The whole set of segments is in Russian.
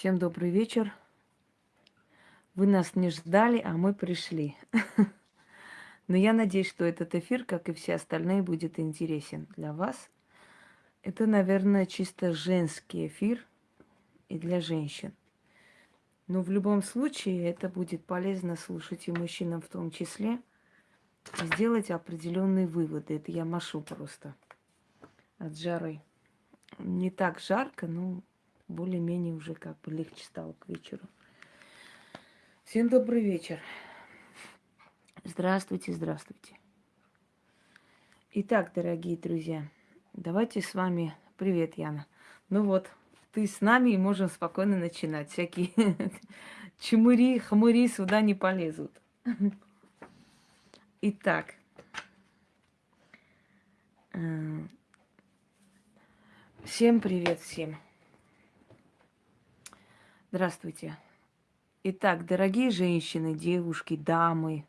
Всем добрый вечер. Вы нас не ждали, а мы пришли. Но я надеюсь, что этот эфир, как и все остальные, будет интересен для вас. Это, наверное, чисто женский эфир и для женщин. Но в любом случае это будет полезно слушать и мужчинам в том числе, сделать определенные выводы. Это я машу просто от жары. Не так жарко, но более-менее уже как бы легче стало к вечеру. Всем добрый вечер. Здравствуйте, здравствуйте. Итак, дорогие друзья, давайте с вами... Привет, Яна. Ну вот, ты с нами и можем спокойно начинать. Всякие чмыри, хмыри сюда не полезут. Итак, э, всем привет всем. Здравствуйте. Итак, дорогие женщины, девушки, дамы,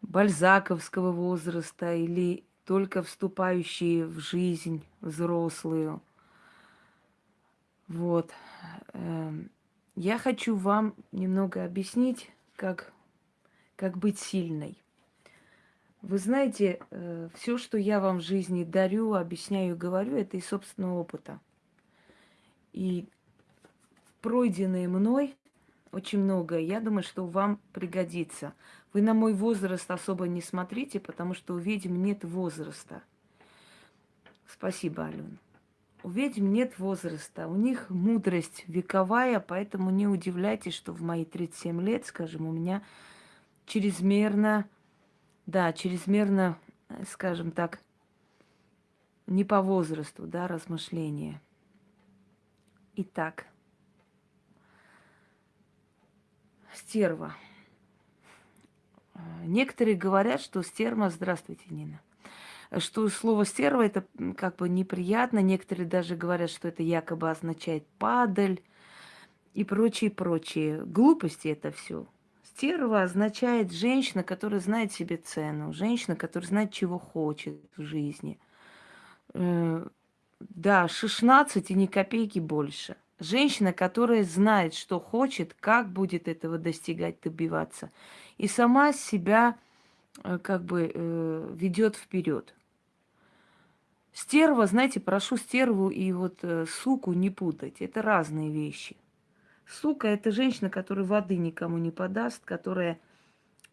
бальзаковского возраста или только вступающие в жизнь взрослую. Вот. Эм, я хочу вам немного объяснить, как, как быть сильной. Вы знаете, э, все, что я вам в жизни дарю, объясняю, говорю, это из собственного опыта. И пройденное мной очень многое. Я думаю, что вам пригодится. Вы на мой возраст особо не смотрите, потому что у ведьм нет возраста. Спасибо, Алена. У ведьм нет возраста, у них мудрость вековая, поэтому не удивляйтесь, что в мои 37 лет, скажем, у меня чрезмерно, да, чрезмерно, скажем так, не по возрасту, да, размышления. Итак, стерва. Некоторые говорят, что стерва... Здравствуйте, Нина. Что слово стерва это как бы неприятно. Некоторые даже говорят, что это якобы означает падаль и прочие, прочие. Глупости это все. Стерва означает женщина, которая знает себе цену, женщина, которая знает, чего хочет в жизни. Э, да, 16 и ни копейки больше. Женщина, которая знает, что хочет, как будет этого достигать, добиваться. И сама себя э, как бы э, ведет вперед. Стерва, знаете, прошу стерву и вот э, суку не путать. Это разные вещи. Сука – это женщина, которая воды никому не подаст, которая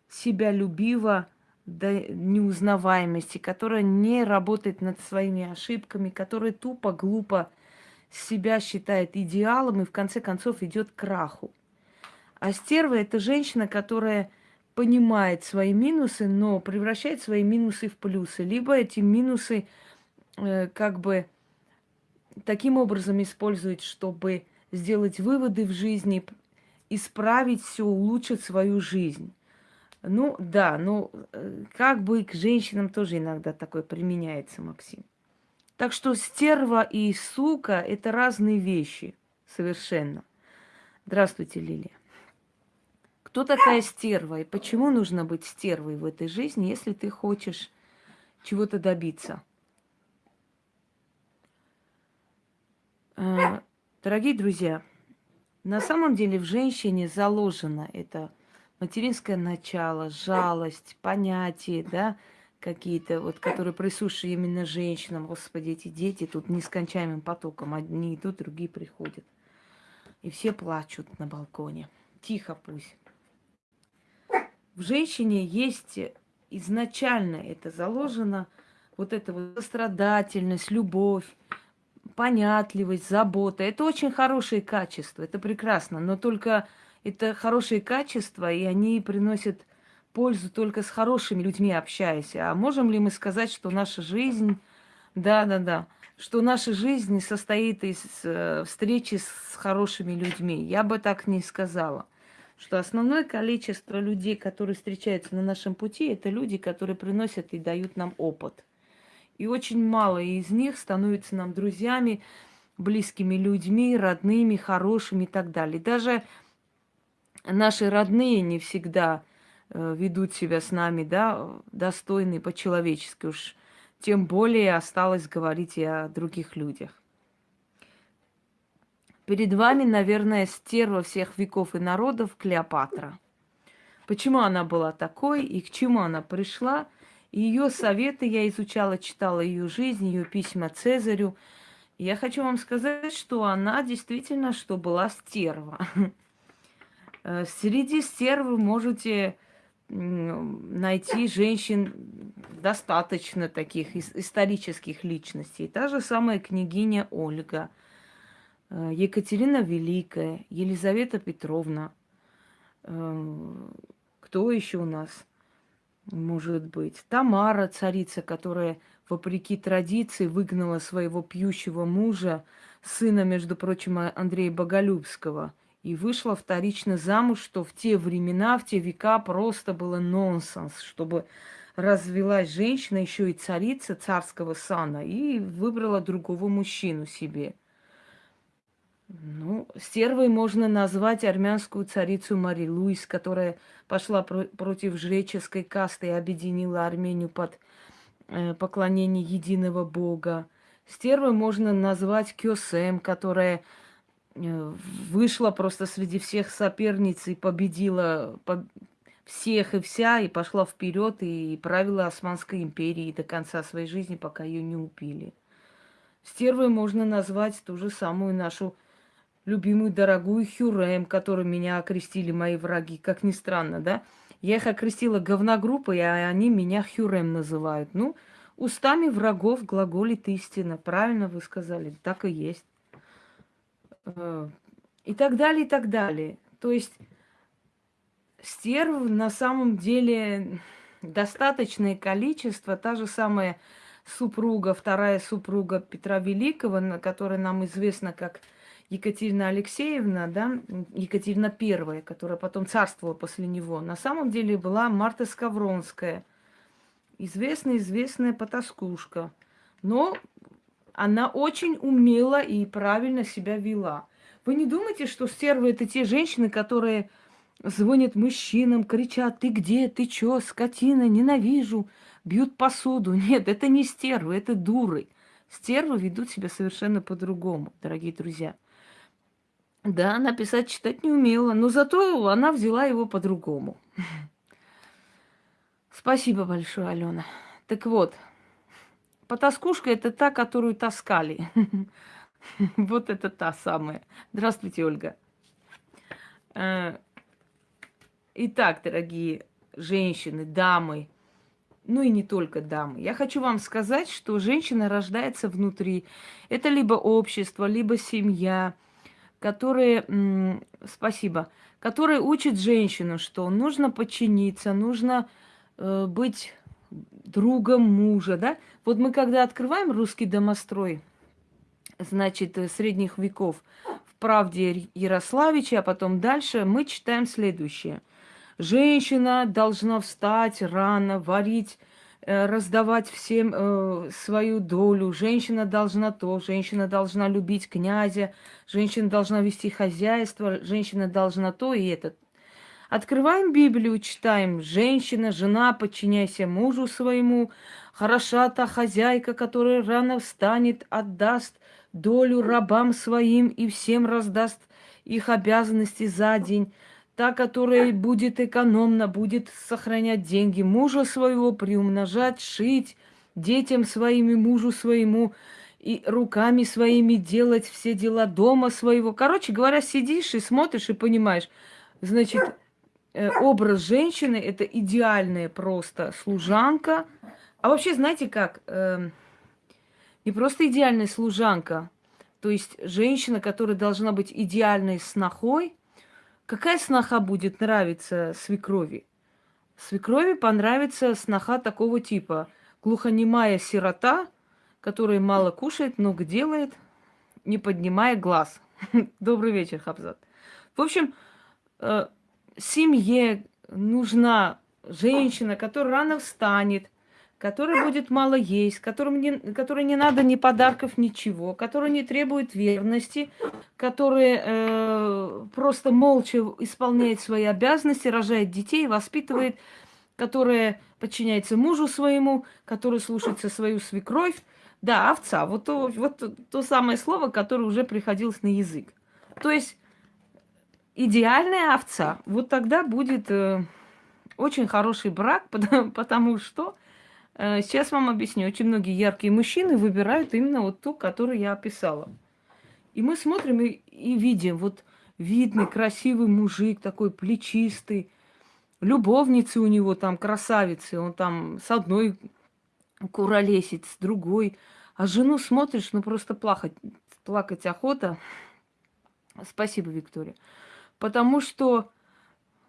себя любива до неузнаваемости, которая не работает над своими ошибками, которая тупо, глупо себя считает идеалом и в конце концов идет к краху. А стерва – это женщина, которая понимает свои минусы, но превращает свои минусы в плюсы. Либо эти минусы э, как бы таким образом использует, чтобы сделать выводы в жизни, исправить все, улучшить свою жизнь. Ну да, ну э, как бы к женщинам тоже иногда такое применяется, Максим. Так что стерва и сука – это разные вещи совершенно. Здравствуйте, Лилия. Кто такая стерва и почему нужно быть стервой в этой жизни, если ты хочешь чего-то добиться? А, дорогие друзья, на самом деле в женщине заложено это материнское начало, жалость, понятие, да, какие-то, вот, которые присущи именно женщинам. Господи, эти дети тут нескончаемым потоком. Одни идут, другие приходят. И все плачут на балконе. Тихо пусть. В женщине есть изначально это заложено, вот эта вот сострадательность, любовь, понятливость, забота. Это очень хорошие качества, это прекрасно, но только это хорошие качества, и они приносят пользу только с хорошими людьми общаясь. А можем ли мы сказать, что наша жизнь, да-да-да, что наша жизнь состоит из э, встречи с хорошими людьми? Я бы так не сказала. Что основное количество людей, которые встречаются на нашем пути, это люди, которые приносят и дают нам опыт. И очень мало из них становятся нам друзьями, близкими людьми, родными, хорошими и так далее. Даже наши родные не всегда ведут себя с нами, да, достойны по-человечески уж. Тем более осталось говорить и о других людях. Перед вами, наверное, стерва всех веков и народов Клеопатра. Почему она была такой и к чему она пришла? Ее советы я изучала, читала ее жизнь, ее письма Цезарю. я хочу вам сказать, что она действительно, что была стерва. Э, среди стерв вы можете найти женщин достаточно таких исторических личностей. Та же самая княгиня Ольга, э, Екатерина Великая, Елизавета Петровна. Э, кто еще у нас может быть? Тамара, царица, которая, вопреки традиции, выгнала своего пьющего мужа, сына, между прочим, Андрея Боголюбского – и вышла вторично замуж, что в те времена, в те века просто было нонсенс, чтобы развелась женщина, еще и царица царского сана, и выбрала другого мужчину себе. Ну, стервой можно назвать армянскую царицу Мари Луис, которая пошла про- против жреческой касты и объединила Армению под э, поклонение единого бога. Стервой можно назвать Кёсем, которая вышла просто среди всех соперниц и победила всех и вся, и пошла вперед и правила Османской империи до конца своей жизни, пока ее не убили. Стервой можно назвать ту же самую нашу любимую, дорогую Хюрем, которую меня окрестили мои враги, как ни странно, да? Я их окрестила говногруппой, а они меня Хюрем называют. Ну, устами врагов глаголит истина. Правильно вы сказали, так и есть. Э, и так далее, и так далее. То есть стерв на самом деле достаточное количество, та же самая супруга, вторая супруга Петра Великого, которая нам известна как Екатерина Алексеевна, да, Екатерина Первая, которая потом царствовала после него, на самом деле была Марта Скавронская, известная-известная потаскушка. Но она очень умела и правильно себя вела. Вы не думайте, что стервы это те женщины, которые звонят мужчинам, кричат, ты где, ты чё, скотина, ненавижу, бьют посуду. Нет, это не стервы, это дуры. Стервы ведут себя совершенно по-другому, дорогие друзья. Да, она писать, читать не умела, но зато она взяла его по-другому. Спасибо большое, Алена. Так вот, Потаскушка – это та, которую таскали. Вот это та самая. Здравствуйте, Ольга. Э, итак, дорогие женщины, дамы, ну и не только дамы. Я хочу вам сказать, что женщина рождается внутри. Это либо общество, либо семья, которые, спасибо, которые учат женщину, что нужно подчиниться, нужно э, быть другом мужа, да? Вот мы когда открываем русский домострой, значит, э, средних веков, в правде Ярославича, а потом дальше, мы читаем следующее. Женщина должна встать рано, варить, э, раздавать всем э, свою долю. Женщина должна то, женщина должна любить князя, женщина должна вести хозяйство, женщина должна то и это. Открываем Библию, читаем. Женщина, жена, подчиняйся мужу своему. Хороша та хозяйка, которая рано встанет, отдаст долю рабам своим и всем раздаст их обязанности за день. Та, которая будет экономна, будет сохранять деньги мужа своего, приумножать, шить, детям своим и мужу своему, и руками своими делать все дела дома своего. Короче говоря, сидишь и смотришь и понимаешь, значит, образ женщины это идеальная просто служанка. А вообще, знаете как, э, не просто идеальная служанка, то есть женщина, которая должна быть идеальной снохой. Какая сноха будет нравиться свекрови? Свекрови понравится сноха такого типа. Глухонемая сирота, которая мало кушает, много делает, не поднимая глаз. Добрый вечер, Хабзат. В общем, э, семье нужна женщина, которая рано встанет, которая будет мало есть, которым не, которой не надо ни подарков, ничего, которая не требует верности, которая э, просто молча исполняет свои обязанности, рожает детей, воспитывает, которая подчиняется мужу своему, которая слушается свою свекровь. Да, овца. Вот то, вот то, самое слово, которое уже приходилось на язык. То есть идеальная овца, вот тогда будет э, очень хороший брак, потому, потому что э, сейчас вам объясню, очень многие яркие мужчины выбирают именно вот ту, которую я описала. И мы смотрим и, и видим, вот видный, красивый мужик, такой плечистый, любовницы у него там красавицы, он там с одной куролесит, с другой. А жену смотришь, ну просто плакать, плакать охота. Спасибо, Виктория. Потому что,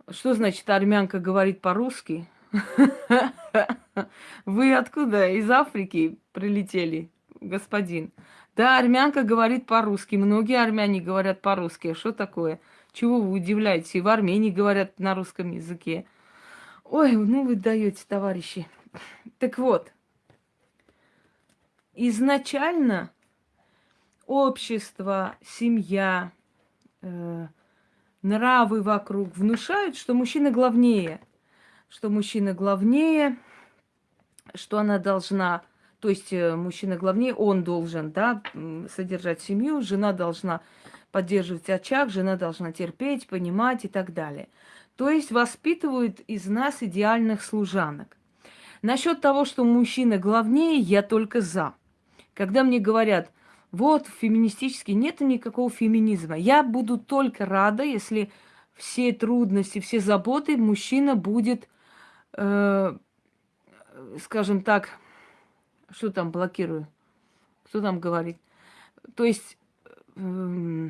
что значит армянка говорит по-русски? Вы откуда? Из Африки прилетели, господин. Да, армянка говорит по-русски. Многие армяне говорят по-русски. А что такое? Чего вы удивляетесь? И в Армении говорят на русском языке. Ой, ну вы даете, товарищи. Так вот, изначально общество, семья, э, нравы вокруг внушают, что мужчина главнее, что мужчина главнее, что она должна, то есть э, мужчина главнее, он должен, да, содержать семью, жена должна поддерживать очаг, жена должна терпеть, понимать и так далее. То есть воспитывают из нас идеальных служанок. Насчет того, что мужчина главнее, я только за. Когда мне говорят, вот, феминистический, нет никакого феминизма. Я буду только рада, если все трудности, все заботы мужчина будет, э, скажем так, что там блокирую? Кто там говорит? То есть, э,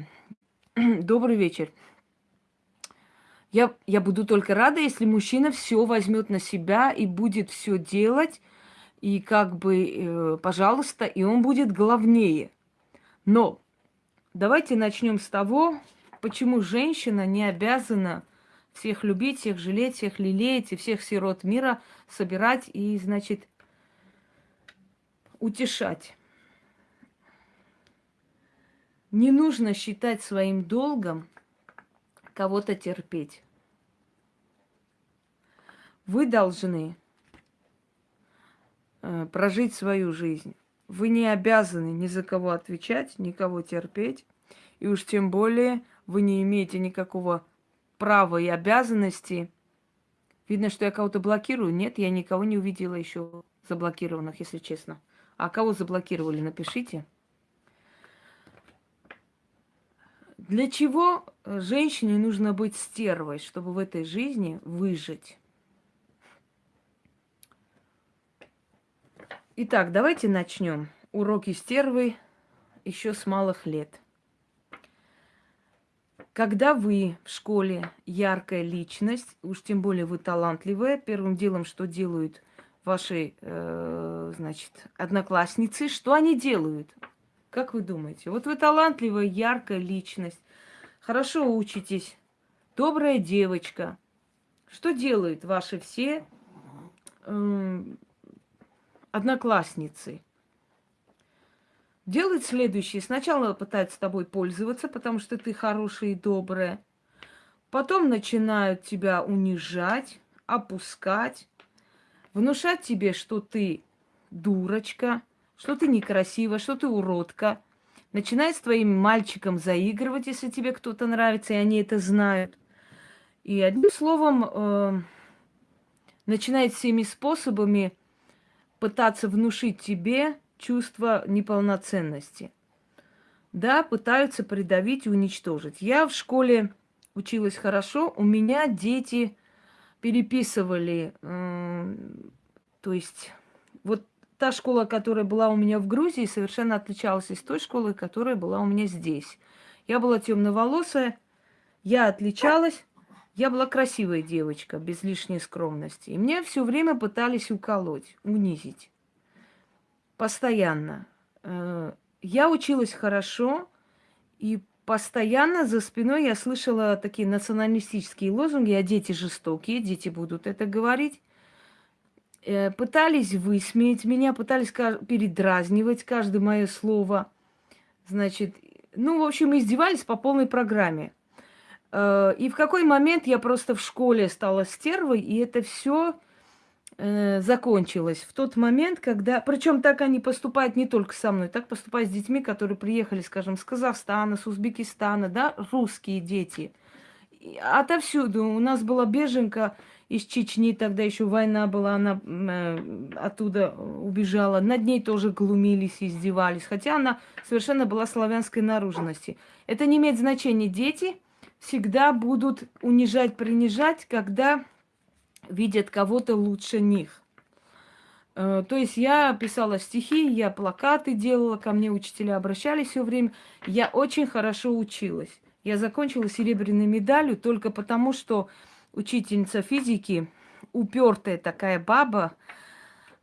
добрый вечер. Я, я буду только рада, если мужчина все возьмет на себя и будет все делать, и как бы, э, пожалуйста, и он будет главнее. Но давайте начнем с того, почему женщина не обязана всех любить, всех жалеть, всех лелеять и всех сирот мира собирать и, значит, утешать. Не нужно считать своим долгом кого-то терпеть. Вы должны э, прожить свою жизнь. Вы не обязаны ни за кого отвечать, никого терпеть. И уж тем более вы не имеете никакого права и обязанности. Видно, что я кого-то блокирую. Нет, я никого не увидела еще заблокированных, если честно. А кого заблокировали, напишите. Для чего женщине нужно быть стервой, чтобы в этой жизни выжить? Итак, давайте начнем. Уроки стервы еще с малых лет. Когда вы в школе яркая личность, уж тем более вы талантливая, первым делом, что делают ваши, э, значит, одноклассницы, что они делают? Как вы думаете? Вот вы талантливая, яркая личность, хорошо учитесь, добрая девочка. Что делают ваши все э, одноклассницы делают следующее. Сначала пытаются тобой пользоваться, потому что ты хорошая и добрая. Потом начинают тебя унижать, опускать, внушать тебе, что ты дурочка, что ты некрасива, что ты уродка. Начинает с твоим мальчиком заигрывать, если тебе кто-то нравится, и они это знают. И одним словом, э, начинает всеми способами пытаться внушить тебе чувство неполноценности. Да, пытаются придавить и уничтожить. Я в школе училась хорошо, у меня дети переписывали, э, то есть вот та школа, которая была у меня в Грузии, совершенно отличалась из той школы, которая была у меня здесь. Я была темноволосая, я отличалась, я была красивая девочка, без лишней скромности. И мне все время пытались уколоть, унизить. Постоянно. Э, я училась хорошо, и постоянно за спиной я слышала такие националистические лозунги, а дети жестокие, дети будут это говорить. Э, пытались высмеять меня, пытались передразнивать каждое мое слово. Значит, ну, в общем, издевались по полной программе. Э, и в какой момент я просто в школе стала стервой, и это все э, закончилась в тот момент, когда... Причем так они поступают не только со мной, так поступают с детьми, которые приехали, скажем, с Казахстана, с Узбекистана, да, русские дети. Отовсюду. У нас была беженка из Чечни, тогда еще война была, она э, оттуда убежала. Над ней тоже глумились, издевались, хотя она совершенно была славянской наружности. Это не имеет значения. Дети всегда будут унижать, принижать, когда видят кого-то лучше них. Э, то есть я писала стихи, я плакаты делала, ко мне учителя обращались все время. Я очень хорошо училась. Я закончила серебряной медалью только потому, что учительница физики, упертая такая баба,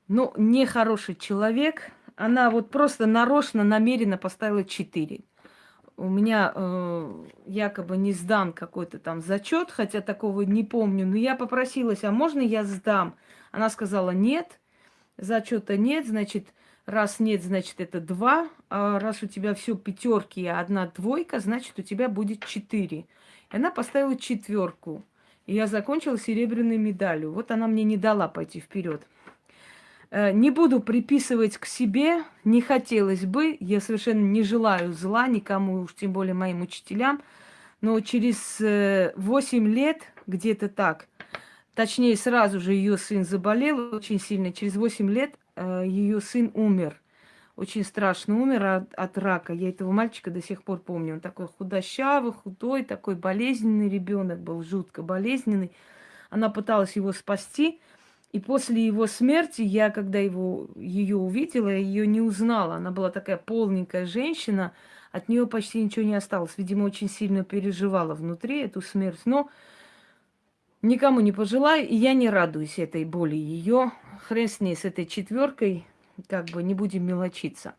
ну, нехороший человек, она вот просто нарочно, намеренно поставила 4. У меня э, якобы не сдан какой-то там зачет, хотя такого не помню, но я попросилась, а можно я сдам? Она сказала нет, зачета нет, значит, раз нет, значит, это два, а раз у тебя все пятерки, а одна двойка, значит, у тебя будет четыре. И она поставила четверку. И я закончила серебряной медалью. Вот она мне не дала пойти вперед. Э, не буду приписывать к себе, не хотелось бы, я совершенно не желаю зла никому, уж тем более моим учителям, но через 8 э, лет, где-то так, точнее сразу же ее сын заболел очень сильно, через 8 лет э, ее сын умер очень страшно умер от, от рака. Я этого мальчика до сих пор помню. Он такой худощавый, худой, такой болезненный ребенок был, жутко болезненный. Она пыталась его спасти. И после его смерти я, когда его, ее увидела, ее не узнала. Она была такая полненькая женщина, от нее почти ничего не осталось. Видимо, очень сильно переживала внутри эту смерть. Но никому не пожелаю, и я не радуюсь этой боли ее. Хрен с ней, с этой четверкой как бы не будем мелочиться.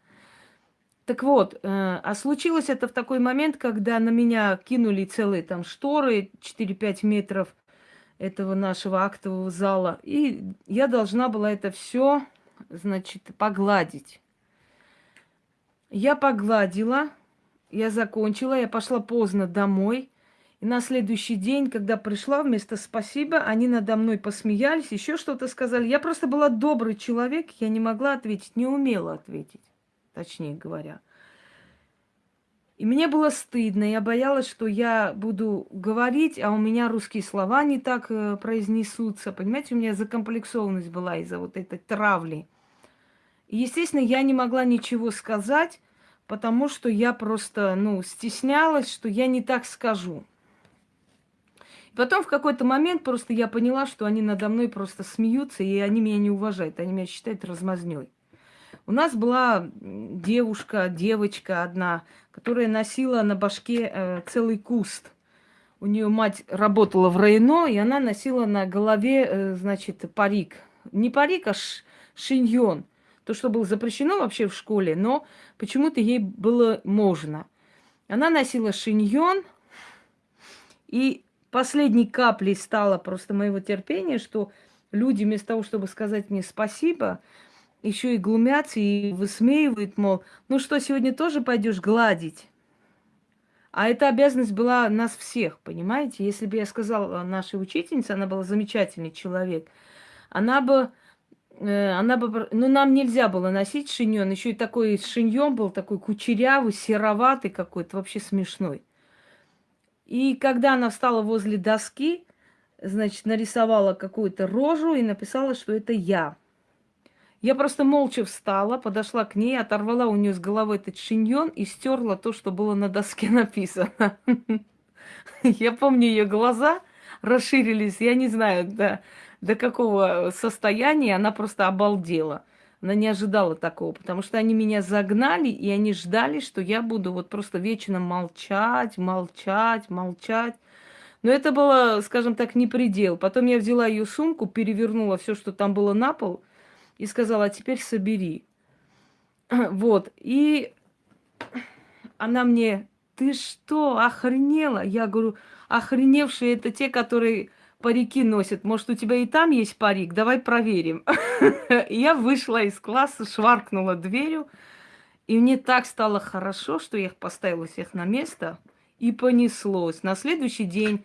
Так вот, э, а случилось это в такой момент, когда на меня кинули целые там шторы 4-5 метров этого нашего актового зала, и я должна была это все, значит, погладить. Я погладила, я закончила, я пошла поздно домой – и на следующий день, когда пришла, вместо спасибо, они надо мной посмеялись, еще что-то сказали. Я просто была добрый человек, я не могла ответить, не умела ответить, точнее говоря. И мне было стыдно, я боялась, что я буду говорить, а у меня русские слова не так э, произнесутся. Понимаете, у меня закомплексованность была из-за вот этой травли. И, естественно, я не могла ничего сказать, потому что я просто, ну, стеснялась, что я не так скажу. Потом в какой-то момент просто я поняла, что они надо мной просто смеются, и они меня не уважают, они меня считают размазнёй. У нас была девушка, девочка одна, которая носила на башке э, целый куст. У нее мать работала в районо, и она носила на голове, э, значит, парик. Не парик, а ш, шиньон. То, что было запрещено вообще в школе, но почему-то ей было можно. Она носила шиньон, и последней каплей стало просто моего терпения, что люди вместо того, чтобы сказать мне спасибо, еще и глумятся и высмеивают, мол, ну что, сегодня тоже пойдешь гладить? А эта обязанность была нас всех, понимаете? Если бы я сказала нашей учительнице, она была замечательный человек, она бы, э, она бы, ну нам нельзя было носить шиньон, еще и такой шиньон был такой кучерявый, сероватый какой-то, вообще смешной. И когда она встала возле доски, значит, нарисовала какую-то рожу и написала, что это я. Я просто молча встала, подошла к ней, оторвала у нее с головы этот шиньон и стерла то, что было на доске написано. Я помню ее глаза расширились, я не знаю, до, до какого состояния она просто обалдела. Она не ожидала такого, потому что они меня загнали, и они ждали, что я буду вот просто вечно молчать, молчать, молчать. Но это было, скажем так, не предел. Потом я взяла ее сумку, перевернула все, что там было на пол, и сказала, а теперь собери. Вот. И она мне, ты что, охренела? Я говорю, охреневшие это те, которые парики носят. Может, у тебя и там есть парик? Давай проверим. Я вышла из класса, шваркнула дверью. И мне так стало хорошо, что я их поставила всех на место. И понеслось. На следующий день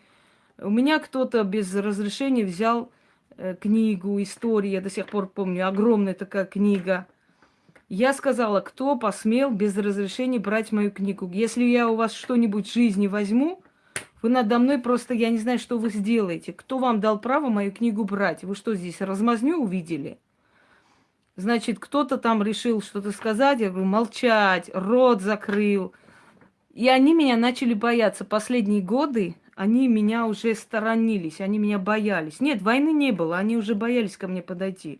у меня кто-то без разрешения взял книгу, истории, я до сих пор помню, огромная такая книга. Я сказала, кто посмел без разрешения брать мою книгу. Если я у вас что-нибудь в жизни возьму, вы надо мной просто, я не знаю, что вы сделаете. Кто вам дал право мою книгу брать? Вы что здесь, размазню увидели? Значит, кто-то там решил что-то сказать, я говорю, молчать, рот закрыл. И они меня начали бояться. Последние годы они меня уже сторонились, они меня боялись. Нет, войны не было, они уже боялись ко мне подойти.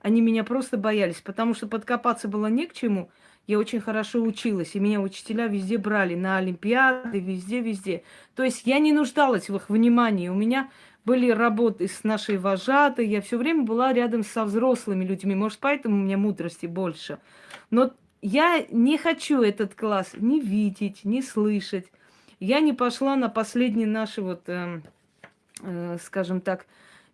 Они меня просто боялись, потому что подкопаться было не к чему. Я очень хорошо училась, и меня учителя везде брали, на Олимпиады, везде-везде. То есть я не нуждалась в их внимании. У меня были работы с нашей вожатой, я все время была рядом со взрослыми людьми. Может, поэтому у меня мудрости больше. Но я не хочу этот класс ни видеть, ни слышать. Я не пошла на последний наши вот, э, э, скажем так,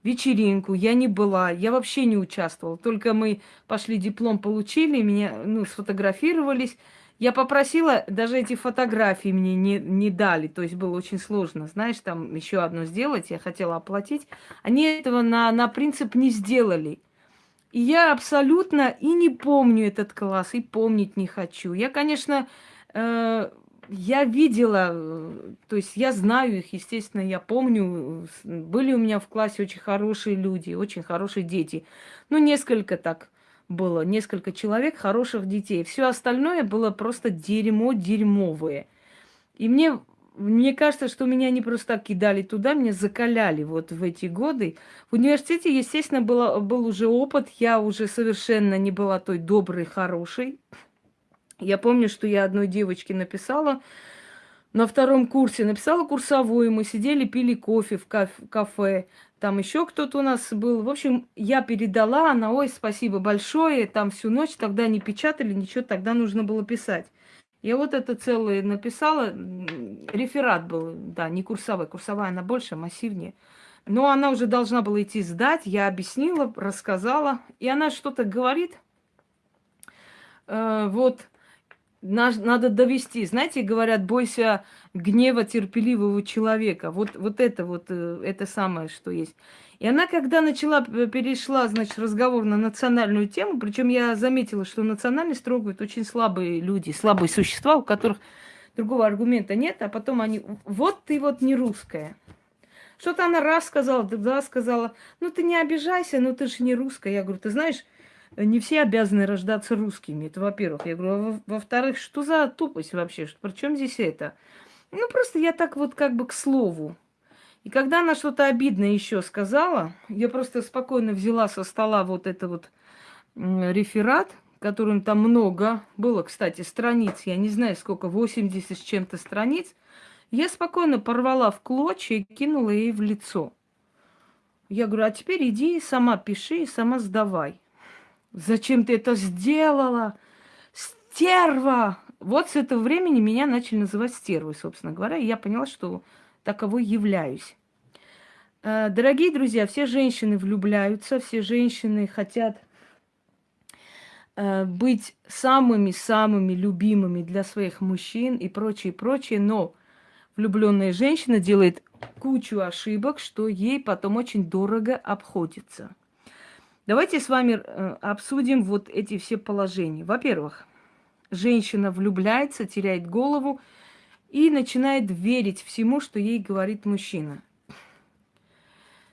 вечеринку, я не была, я вообще не участвовала. Только мы пошли диплом получили, меня, ну, сфотографировались. Я попросила, даже эти фотографии мне не, не дали, то есть было очень сложно, знаешь, там еще одно сделать, я хотела оплатить. Они этого на, на принцип не сделали. И я абсолютно и не помню этот класс, и помнить не хочу. Я, конечно, э, я видела, э, то есть я знаю их, естественно, я помню. Были у меня в классе очень хорошие люди, очень хорошие дети. Ну, несколько так было, несколько человек, хороших детей. Все остальное было просто дерьмо дерьмовое. И мне, мне кажется, что меня не просто так кидали туда, меня закаляли вот в эти годы. В университете, естественно, было, был уже опыт, я уже совершенно не была той доброй, хорошей. Я помню, что я одной девочке написала на втором курсе, написала курсовую, мы сидели, пили кофе в кафе, там еще кто-то у нас был. В общем, я передала, она, ой, спасибо большое, там всю ночь тогда не печатали, ничего, тогда нужно было писать. Я вот это целое написала, реферат был, да, не курсовой, курсовая она больше, массивнее. Но она уже должна была идти сдать, я объяснила, рассказала, и она что-то говорит, э, вот, надо довести. Знаете, говорят, бойся гнева терпеливого человека. Вот, вот это вот, э, это самое, что есть. И она, когда начала, перешла, значит, разговор на национальную тему, причем я заметила, что национальность трогают очень слабые люди, слабые существа, у которых другого аргумента нет, а потом они, вот ты вот не русская. Что-то она раз сказала, да, сказала, ну ты не обижайся, ну ты же не русская. Я говорю, ты знаешь, не все обязаны рождаться русскими. Это во-первых. Я говорю, а во-вторых, что за тупость вообще? Причем здесь это? Ну, просто я так вот как бы к слову. И когда она что-то обидное еще сказала, я просто спокойно взяла со стола вот это вот реферат, которым там много было, кстати, страниц, я не знаю сколько, 80 с чем-то страниц, я спокойно порвала в клочья и кинула ей в лицо. Я говорю, а теперь иди сама пиши и сама сдавай. Зачем ты это сделала? Стерва! Вот с этого времени меня начали называть стервой, собственно говоря, и я поняла, что таковой являюсь. Э, дорогие друзья, все женщины влюбляются, все женщины хотят э, быть самыми-самыми любимыми для своих мужчин и прочее, прочее, но влюбленная женщина делает кучу ошибок, что ей потом очень дорого обходится. Давайте с вами э, обсудим вот эти все положения. Во-первых, женщина влюбляется, теряет голову и начинает верить всему, что ей говорит мужчина.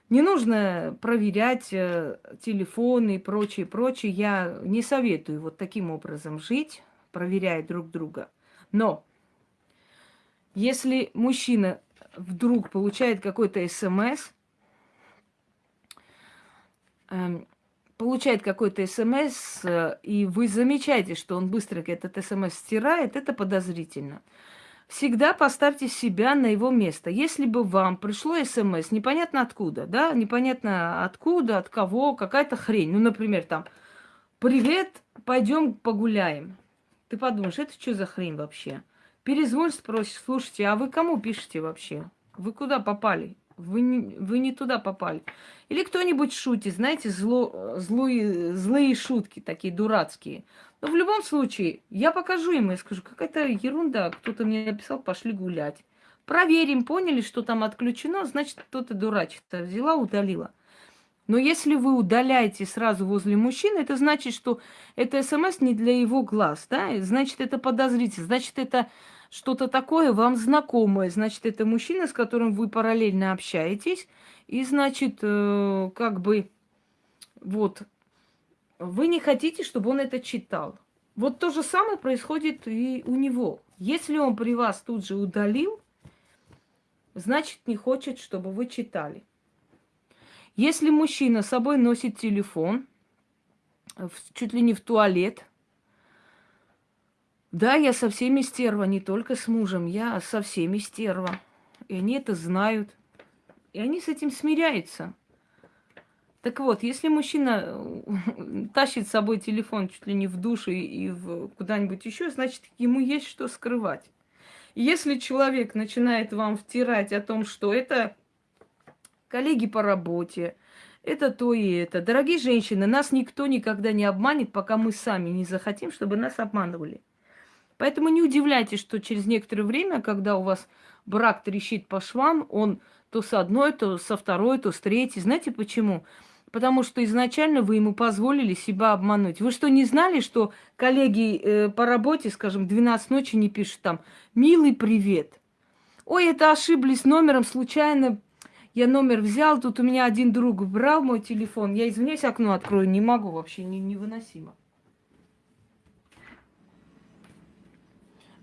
Не нужно проверять э, телефоны и прочее, прочее. Я не советую вот таким образом жить, проверяя друг друга. Но если мужчина вдруг получает какой-то смс, получает какой-то смс, э, и вы замечаете, что он быстро этот смс стирает, это подозрительно. Всегда поставьте себя на его место. Если бы вам пришло смс, непонятно откуда, да, непонятно откуда, от кого, какая-то хрень. Ну, например, там, привет, пойдем погуляем. Ты подумаешь, это что за хрень вообще? Перезвонь, спросишь, слушайте, а вы кому пишете вообще? Вы куда попали? Вы не, вы не туда попали. Или кто-нибудь шутит, знаете, зло, злые, злые шутки, такие дурацкие. Но в любом случае, я покажу ему, я скажу, какая-то ерунда, кто-то мне написал, пошли гулять. Проверим, поняли, что там отключено, значит, кто-то дурачится. Взяла, удалила. Но если вы удаляете сразу возле мужчины, это значит, что это смс не для его глаз, да? Значит, это подозрительно, значит, это что-то такое вам знакомое, значит, это мужчина, с которым вы параллельно общаетесь, и, значит, э, как бы, вот, вы не хотите, чтобы он это читал. Вот то же самое происходит и у него. Если он при вас тут же удалил, значит, не хочет, чтобы вы читали. Если мужчина с собой носит телефон, чуть ли не в туалет, да, я со всеми стерва, не только с мужем, я со всеми стерва. И они это знают. И они с этим смиряются. Так вот, если мужчина тащит с собой телефон чуть ли не в душ и в куда-нибудь еще, значит, ему есть что скрывать. Если человек начинает вам втирать о том, что это коллеги по работе, это то и это. Дорогие женщины, нас никто никогда не обманет, пока мы сами не захотим, чтобы нас обманывали. Поэтому не удивляйтесь, что через некоторое время, когда у вас брак трещит по швам, он то с одной, то со второй, то с третьей. Знаете почему? Потому что изначально вы ему позволили себя обмануть. Вы что, не знали, что коллеги э, по работе, скажем, 12 ночи не пишут там «Милый привет». Ой, это ошиблись номером, случайно я номер взял, тут у меня один друг брал мой телефон. Я, извиняюсь, окно открою, не могу вообще, не, невыносимо.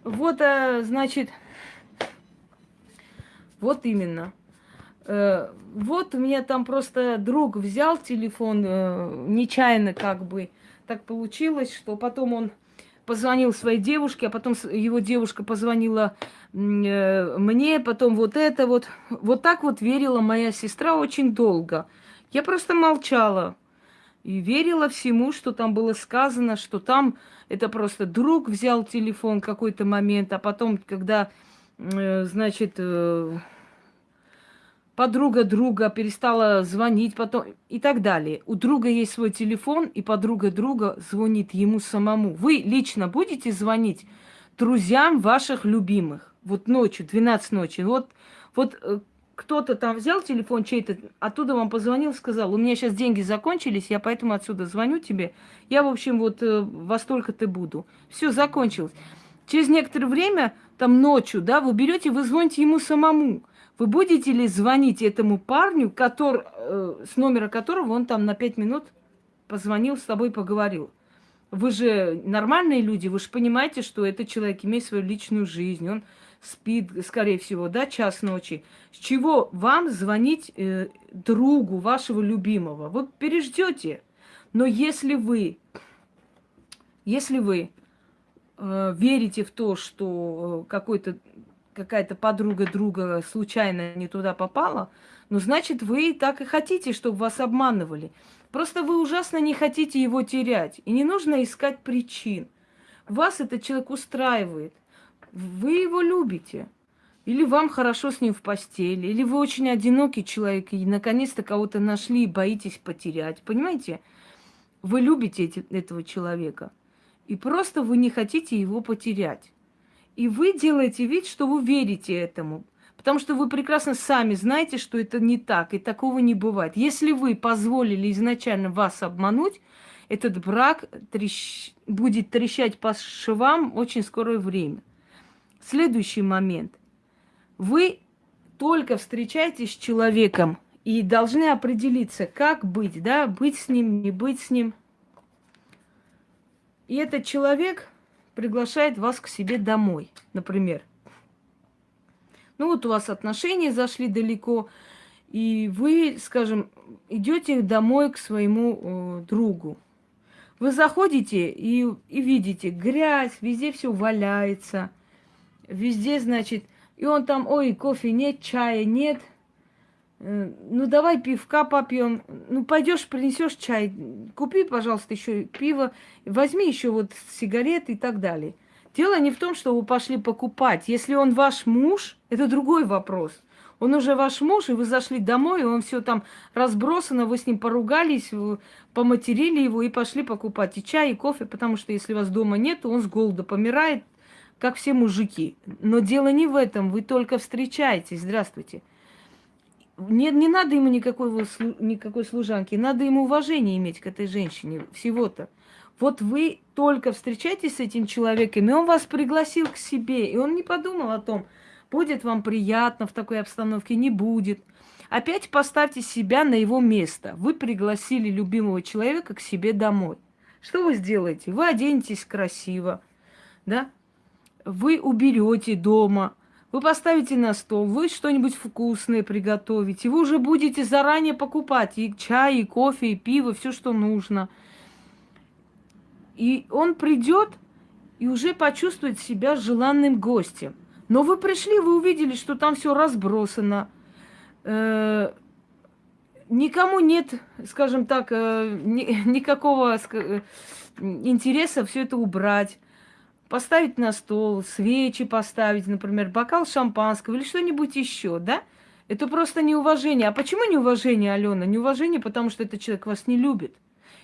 Вот, а, значит, вот именно. Э, вот у меня там просто друг взял телефон э, нечаянно как бы. Так получилось, что потом он позвонил своей девушке, а потом его девушка позвонила э, мне, потом вот это вот. Вот так вот верила моя сестра очень долго. Я просто молчала и верила всему, что там было сказано, что там это просто друг взял телефон какой-то момент, а потом, когда, э, значит, э, подруга друга перестала звонить, потом и так далее. У друга есть свой телефон, и подруга друга звонит ему самому. Вы лично будете звонить друзьям ваших любимых? Вот ночью, 12 ночи. Вот, вот э, кто-то там взял телефон чей-то, оттуда вам позвонил, сказал, у меня сейчас деньги закончились, я поэтому отсюда звоню тебе. Я, в общем, вот э, во столько-то буду. Все, закончилось. Через некоторое время, там ночью, да, вы берете, вы звоните ему самому. Вы будете ли звонить этому парню, который, э, с номера которого он там на пять минут позвонил, с тобой поговорил? Вы же нормальные люди, вы же понимаете, что этот человек имеет свою личную жизнь, он спит, скорее всего, да, час ночи. С чего вам звонить э, другу вашего любимого? Вы переждете. Но если вы, если вы э, верите в то, что э, какой-то какая-то подруга друга случайно не туда попала, ну, значит, вы так и хотите, чтобы вас обманывали. Просто вы ужасно не хотите его терять. И не нужно искать причин. Вас этот человек устраивает. Вы его любите. Или вам хорошо с ним в постели, или вы очень одинокий человек и наконец-то кого-то нашли и боитесь потерять. Понимаете? Вы любите эти, этого человека. И просто вы не хотите его потерять. И вы делаете вид, что вы верите этому. Потому что вы прекрасно сами знаете, что это не так, и такого не бывает. Если вы позволили изначально вас обмануть, этот брак трещ... будет трещать по швам очень скорое время. Следующий момент. Вы только встречаетесь с человеком и должны определиться, как быть, да, быть с ним, не быть с ним. И этот человек приглашает вас к себе домой, например. Ну вот у вас отношения зашли далеко, и вы, скажем, идете домой к своему э, другу. Вы заходите и, и видите грязь, везде все валяется, везде, значит, и он там, ой, кофе нет, чая нет, Э, ну давай пивка попьем, ну пойдешь, принесешь чай, купи, пожалуйста, еще пиво, возьми еще вот сигареты и так далее. Дело не в том, что вы пошли покупать. Если он ваш муж, это другой вопрос. Он уже ваш муж, и вы зашли домой, и он все там разбросано, вы с ним поругались, поматерили его и пошли покупать и чай, и кофе, потому что если вас дома нет, то он с голода помирает, как все мужики. Но дело не в этом, вы только встречаетесь. Здравствуйте не, не надо ему никакой, никакой служанки, надо ему уважение иметь к этой женщине, всего-то. Вот вы только встречаетесь с этим человеком, и он вас пригласил к себе, и он не подумал о том, будет вам приятно в такой обстановке, не будет. Опять поставьте себя на его место. Вы пригласили любимого человека к себе домой. Что вы сделаете? Вы оденетесь красиво, да? Вы уберете дома, вы поставите на стол, вы что-нибудь вкусное приготовите, вы уже будете заранее покупать и чай, и кофе, и пиво, все, что нужно. И он придет и уже почувствует себя желанным гостем. Но вы пришли, вы увидели, что там все разбросано. Э, никому нет, скажем так, э, ни, никакого э, интереса все это убрать поставить на стол, свечи поставить, например, бокал шампанского или что-нибудь еще, да? Это просто неуважение. А почему неуважение, Алена? Неуважение, потому что этот человек вас не любит.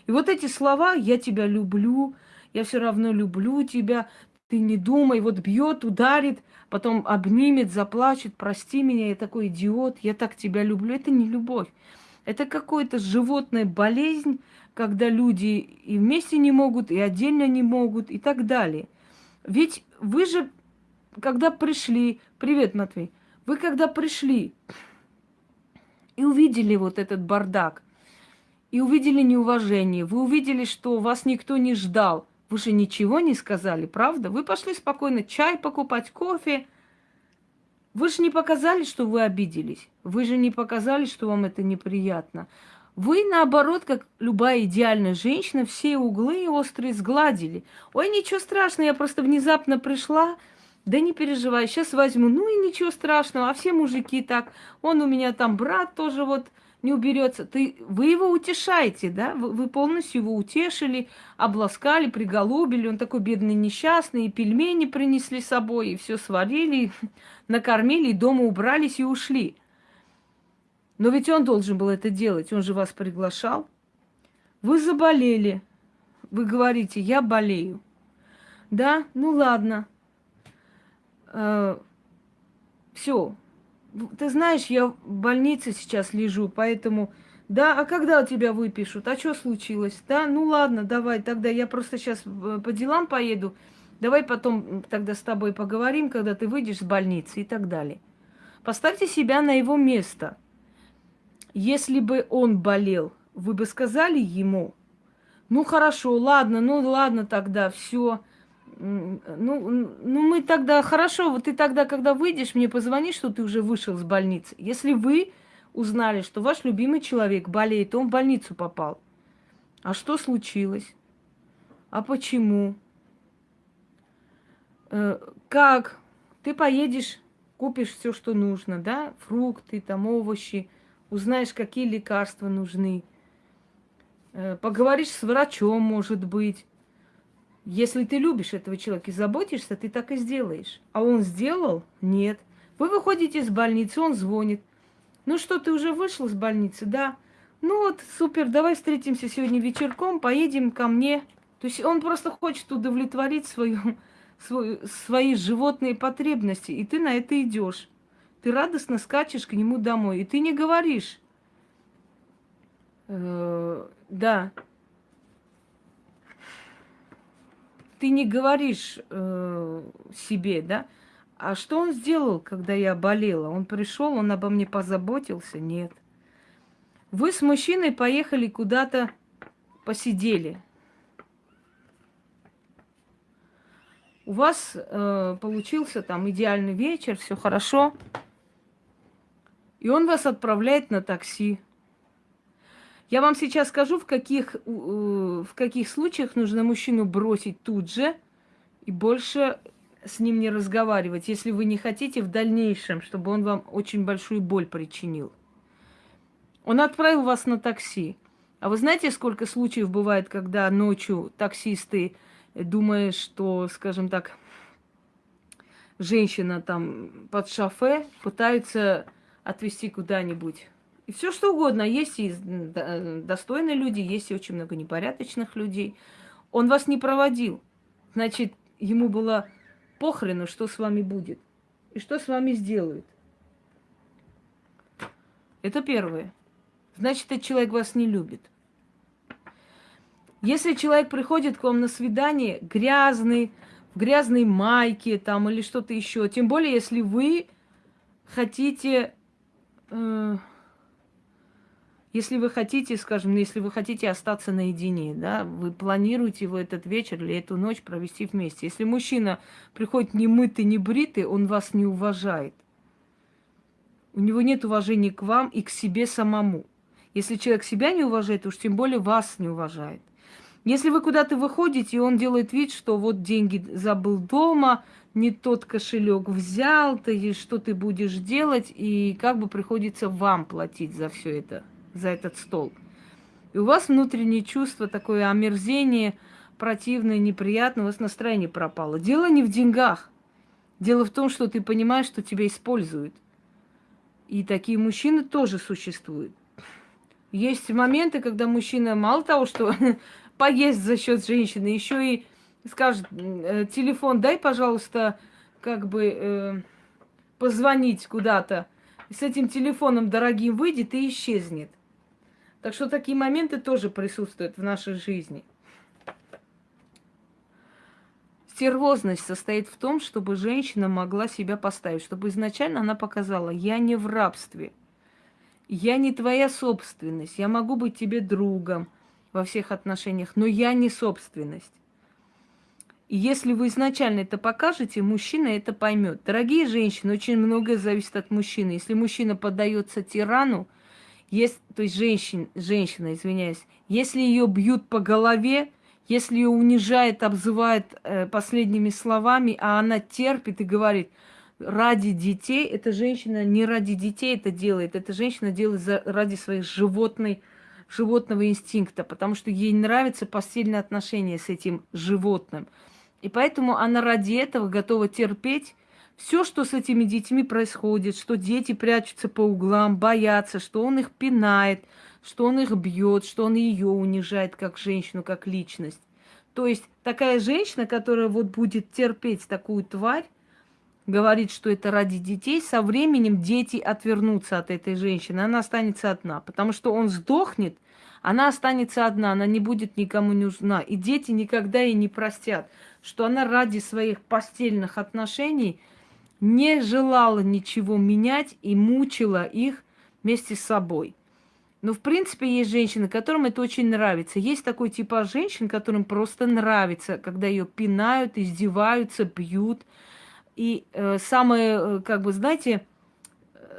И вот эти слова «я тебя люблю», «я все равно люблю тебя», «ты не думай», вот бьет, ударит, потом обнимет, заплачет, «прости меня, я такой идиот, я так тебя люблю». Это не любовь. Это какая-то животная болезнь, когда люди и вместе не могут, и отдельно не могут, и так далее – ведь вы же, когда пришли, привет, Матвей, вы когда пришли и увидели вот этот бардак, и увидели неуважение, вы увидели, что вас никто не ждал, вы же ничего не сказали, правда? Вы пошли спокойно чай покупать, кофе. Вы же не показали, что вы обиделись. Вы же не показали, что вам это неприятно. Вы, наоборот, как любая идеальная женщина, все углы острые сгладили. Ой, ничего страшного, я просто внезапно пришла. Да не переживай, сейчас возьму. Ну и ничего страшного, а все мужики так. Он у меня там брат тоже вот не уберется. Ты, вы его утешаете, да? Вы, вы полностью его утешили, обласкали, приголубили. Он такой бедный, несчастный, и пельмени принесли с собой, и все сварили, накормили, и дома убрались и ушли. Но ведь он должен был это делать, он же вас приглашал. Вы заболели. Вы говорите, я болею. Да, ну ладно. Э, все. Ты знаешь, я в больнице сейчас лежу, поэтому... Да, а когда у тебя выпишут? А что случилось? Да, ну ладно, давай, тогда я просто сейчас э, по делам поеду. Давай потом тогда с тобой поговорим, когда ты выйдешь с больницы и так далее. Поставьте себя на его место – если бы он болел, вы бы сказали ему, ну хорошо, ладно, ну ладно тогда, все. Ну, ну мы тогда, хорошо, вот ты тогда, когда выйдешь, мне позвони, что ты уже вышел с больницы. Если вы узнали, что ваш любимый человек болеет, он в больницу попал. А что случилось? А почему? Э, как? Ты поедешь, купишь все, что нужно, да? Фрукты, там, овощи, узнаешь, какие лекарства нужны. Э, поговоришь с врачом, может быть. Если ты любишь этого человека и заботишься, ты так и сделаешь. А он сделал? Нет. Вы выходите из больницы, он звонит. Ну что, ты уже вышел из больницы? Да. Ну вот, супер, давай встретимся сегодня вечерком, поедем ко мне. То есть он просто хочет удовлетворить свою, свою, свои животные потребности, и ты на это идешь. Ты радостно скачешь к нему домой, и ты не говоришь, э, да, ты не говоришь э, себе, да, а что он сделал, когда я болела? Он пришел, он обо мне позаботился? Нет. Вы с мужчиной поехали куда-то, посидели. У вас э, получился там идеальный вечер, все хорошо. И он вас отправляет на такси. Я вам сейчас скажу, в каких, в каких случаях нужно мужчину бросить тут же и больше с ним не разговаривать, если вы не хотите в дальнейшем, чтобы он вам очень большую боль причинил. Он отправил вас на такси. А вы знаете, сколько случаев бывает, когда ночью таксисты, думая, что, скажем так, женщина там под шофе, пытаются отвезти куда-нибудь. И все что угодно. Есть и достойные люди, есть и очень много непорядочных людей. Он вас не проводил. Значит, ему было похрену, что с вами будет. И что с вами сделают. Это первое. Значит, этот человек вас не любит. Если человек приходит к вам на свидание грязный, в грязной майке там или что-то еще, тем более, если вы хотите, если вы хотите, скажем, если вы хотите остаться наедине, да, вы планируете в этот вечер или эту ночь провести вместе. Если мужчина приходит не мытый, не бритый, он вас не уважает. У него нет уважения к вам и к себе самому. Если человек себя не уважает, уж тем более вас не уважает. Если вы куда-то выходите, и он делает вид, что вот деньги забыл дома, не тот кошелек взял, ты что ты будешь делать, и как бы приходится вам платить за все это, за этот стол. И у вас внутреннее чувство, такое омерзение, противное, неприятное, у вас настроение пропало. Дело не в деньгах. Дело в том, что ты понимаешь, что тебя используют. И такие мужчины тоже существуют. Есть моменты, когда мужчина мало того, что поесть за счет женщины, еще и скажет, «Э, телефон дай, пожалуйста, как бы э, позвонить куда-то. С этим телефоном дорогим выйдет и исчезнет. Так что такие моменты тоже присутствуют в нашей жизни. Стервозность состоит в том, чтобы женщина могла себя поставить, чтобы изначально она показала, я не в рабстве, я не твоя собственность, я могу быть тебе другом, во всех отношениях, но я не собственность. Если вы изначально это покажете, мужчина это поймет. Дорогие женщины, очень многое зависит от мужчины. Если мужчина поддается тирану, есть, то есть женщин, женщина, извиняюсь, если ее бьют по голове, если ее унижает, обзывает э, последними словами, а она терпит и говорит, ради детей, эта женщина не ради детей это делает, эта женщина делает за, ради своих животной животного инстинкта, потому что ей нравится постельное отношение с этим животным. И поэтому она ради этого готова терпеть все, что с этими детьми происходит, что дети прячутся по углам, боятся, что он их пинает, что он их бьет, что он ее унижает как женщину, как личность. То есть такая женщина, которая вот будет терпеть такую тварь, говорит, что это ради детей, со временем дети отвернутся от этой женщины, она останется одна, потому что он сдохнет, она останется одна, она не будет никому нужна, и дети никогда ей не простят, что она ради своих постельных отношений не желала ничего менять и мучила их вместе с собой. Но, в принципе, есть женщины, которым это очень нравится. Есть такой типаж женщин, которым просто нравится, когда ее пинают, издеваются, бьют – и э, самое, э, как бы, знаете,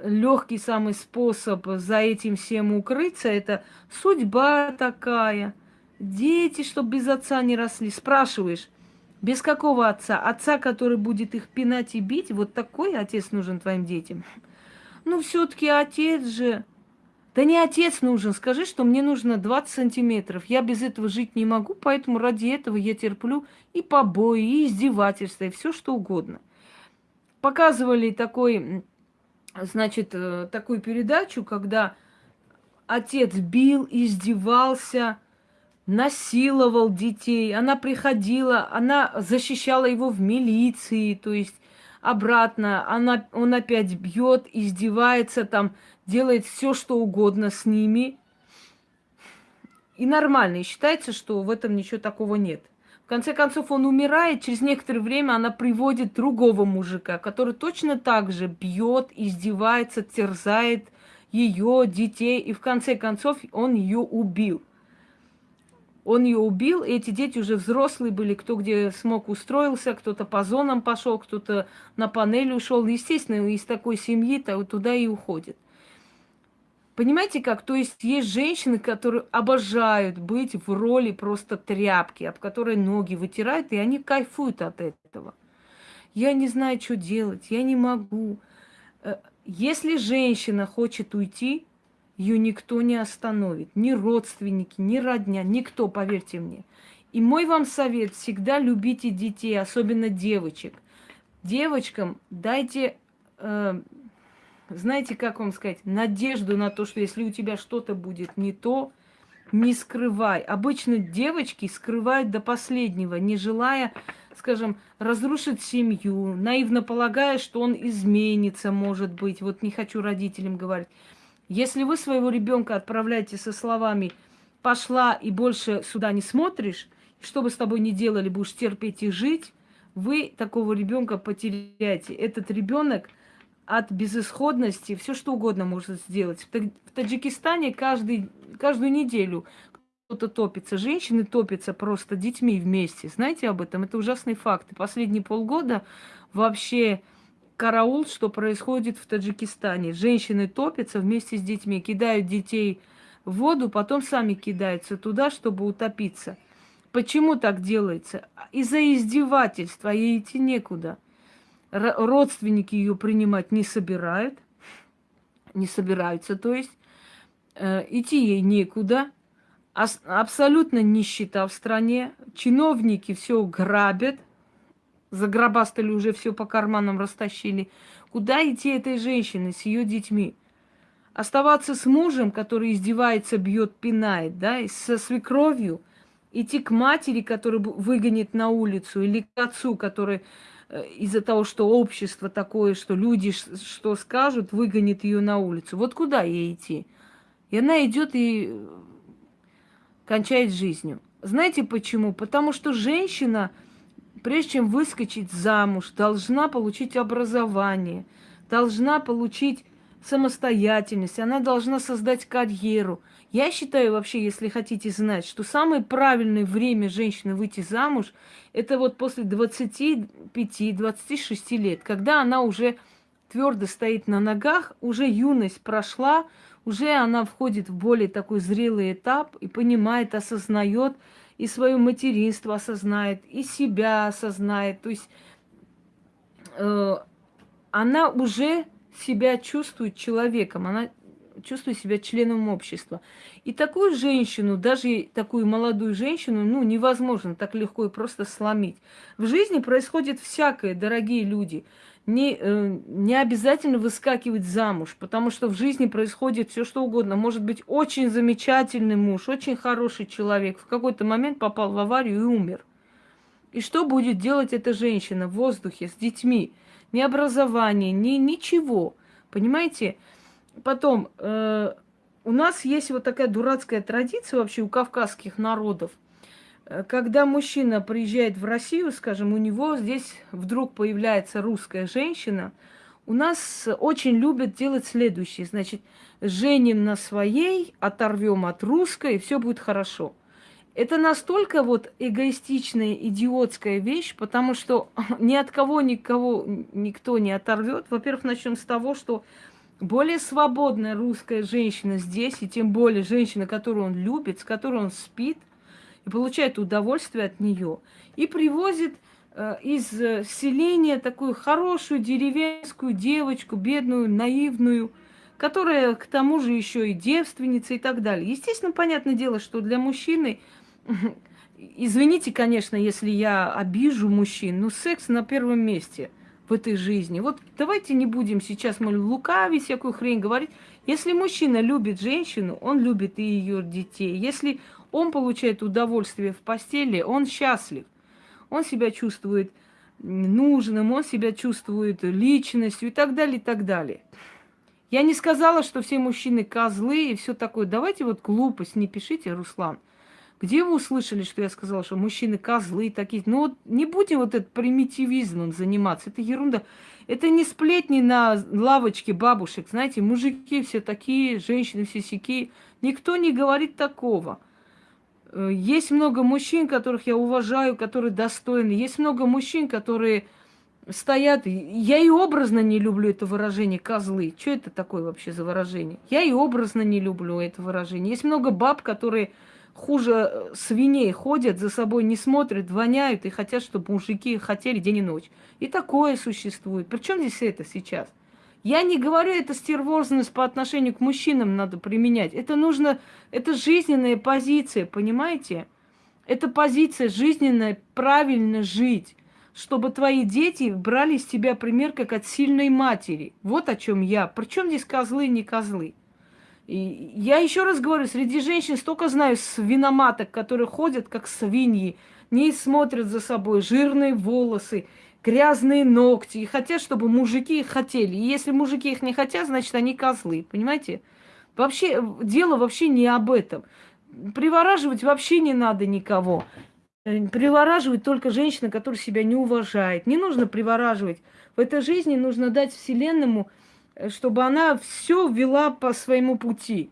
легкий самый способ за этим всем укрыться, это судьба такая. Дети, чтобы без отца не росли. Спрашиваешь, без какого отца? Отца, который будет их пинать и бить? Вот такой отец нужен твоим детям. Ну, все-таки отец же. Да не отец нужен. Скажи, что мне нужно 20 сантиметров. Я без этого жить не могу, поэтому ради этого я терплю и побои, и издевательства, и все что угодно показывали такой, значит, э, такую передачу, когда отец бил, издевался, насиловал детей. Она приходила, она защищала его в милиции, то есть обратно. Она, он опять бьет, издевается, там, делает все, что угодно с ними. И нормально. И считается, что в этом ничего такого нет. В конце концов, он умирает, через некоторое время она приводит другого мужика, который точно так же бьет, издевается, терзает ее, детей, и в конце концов он ее убил. Он ее убил, и эти дети уже взрослые были, кто где смог устроился, кто-то по зонам пошел, кто-то на панель ушел. Естественно, из такой семьи-то туда и уходит. Понимаете как? То есть есть женщины, которые обожают быть в роли просто тряпки, об которой ноги вытирают, и они кайфуют от этого. Я не знаю, что делать, я не могу. Э, если женщина хочет уйти, ее никто не остановит. Ни родственники, ни родня, никто, поверьте мне. И мой вам совет, всегда любите детей, особенно девочек. Девочкам дайте э, знаете, как вам сказать, надежду на то, что если у тебя что-то будет не то, не скрывай. Обычно девочки скрывают до последнего, не желая, скажем, разрушить семью, наивно полагая, что он изменится, может быть. Вот не хочу родителям говорить. Если вы своего ребенка отправляете со словами «пошла и больше сюда не смотришь», что бы с тобой ни делали, будешь терпеть и жить, вы такого ребенка потеряете. Этот ребенок от безысходности все что угодно может сделать. В Таджикистане каждый, каждую неделю кто-то топится. Женщины топятся просто детьми вместе. Знаете об этом? Это ужасный факт. И последние полгода вообще караул, что происходит в Таджикистане. Женщины топятся вместе с детьми, кидают детей в воду, потом сами кидаются туда, чтобы утопиться. Почему так делается? Из-за издевательства, ей идти некуда. Р- родственники ее принимать не собирают, не собираются, то есть э, идти ей некуда. Ас- абсолютно нищета в стране, чиновники все грабят, загробастали уже все по карманам, растащили. Куда идти этой женщине с ее детьми? Оставаться с мужем, который издевается, бьет, пинает, да, и со свекровью, идти к матери, которая выгонит на улицу, или к отцу, который э, из-за того, что общество такое, что люди что скажут, выгонит ее на улицу. Вот куда ей идти? И она идет и кончает жизнью. Знаете почему? Потому что женщина прежде чем выскочить замуж, должна получить образование, должна получить самостоятельность, она должна создать карьеру. Я считаю вообще, если хотите знать, что самое правильное время женщины выйти замуж, это вот после 25-26 лет, когда она уже твердо стоит на ногах, уже юность прошла, уже она входит в более такой зрелый этап и понимает, осознает, и свое материнство осознает, и себя осознает. То есть э, она уже себя чувствует человеком, она чувствует себя членом общества. И такую женщину, даже такую молодую женщину, ну, невозможно так легко и просто сломить. В жизни происходит всякое, дорогие люди не, э, не обязательно выскакивать замуж, потому что в жизни происходит все что угодно. Может быть, очень замечательный муж, очень хороший человек, в какой-то момент попал в аварию и умер. И что будет делать эта женщина в воздухе с детьми? Ни образования, ни ничего. Понимаете? Потом, э, у нас есть вот такая дурацкая традиция вообще у кавказских народов – когда мужчина приезжает в Россию, скажем, у него здесь вдруг появляется русская женщина, у нас очень любят делать следующее. Значит, женим на своей, оторвем от русской, и все будет хорошо. Это настолько вот эгоистичная, идиотская вещь, потому что ни от кого никого никто не оторвет. Во-первых, начнем с того, что более свободная русская женщина здесь, и тем более женщина, которую он любит, с которой он спит, получает удовольствие от нее. И привозит э, из э, селения такую хорошую деревенскую девочку, бедную, наивную, которая к тому же еще и девственница и так далее. Естественно, понятное дело, что для мужчины, извините, конечно, если я обижу мужчин, но секс на первом месте в этой жизни. Вот давайте не будем сейчас, мы лукавить, всякую хрень говорить. Если мужчина любит женщину, он любит и ее детей. Если он получает удовольствие в постели, он счастлив. Он себя чувствует нужным, он себя чувствует личностью и так далее, и так далее. Я не сказала, что все мужчины козлы и все такое. Давайте вот глупость не пишите, Руслан. Где вы услышали, что я сказала, что мужчины козлы такие? Ну вот не будем вот этот примитивизмом заниматься. Это ерунда. Это не сплетни на лавочке бабушек. Знаете, мужики все такие, женщины все сякие. Никто не говорит такого. Э, есть много мужчин, которых я уважаю, которые достойны. Есть много мужчин, которые стоят. Я и образно не люблю это выражение козлы. Что это такое вообще за выражение? Я и образно не люблю это выражение. Есть много баб, которые хуже э, свиней ходят, за собой не смотрят, воняют и хотят, чтобы мужики хотели день и ночь. И такое существует. Причем здесь это сейчас? Я не говорю, это стервозность по отношению к мужчинам надо применять. Это нужно, это жизненная позиция, понимаете? Это позиция жизненная, правильно жить, чтобы твои дети брали с тебя пример как от сильной матери. Вот о чем я. Причем здесь козлы, не козлы. И я еще раз говорю, среди женщин столько знаю свиноматок, которые ходят как свиньи, не смотрят за собой, жирные волосы, грязные ногти и хотят, чтобы мужики их хотели. И если мужики их не хотят, значит, они козлы, понимаете? Вообще, дело вообще не об этом. Привораживать вообще не надо никого. Э, привораживать только женщина, которая себя не уважает. Не нужно привораживать. В этой жизни нужно дать Вселенному, э, чтобы она все вела по своему пути.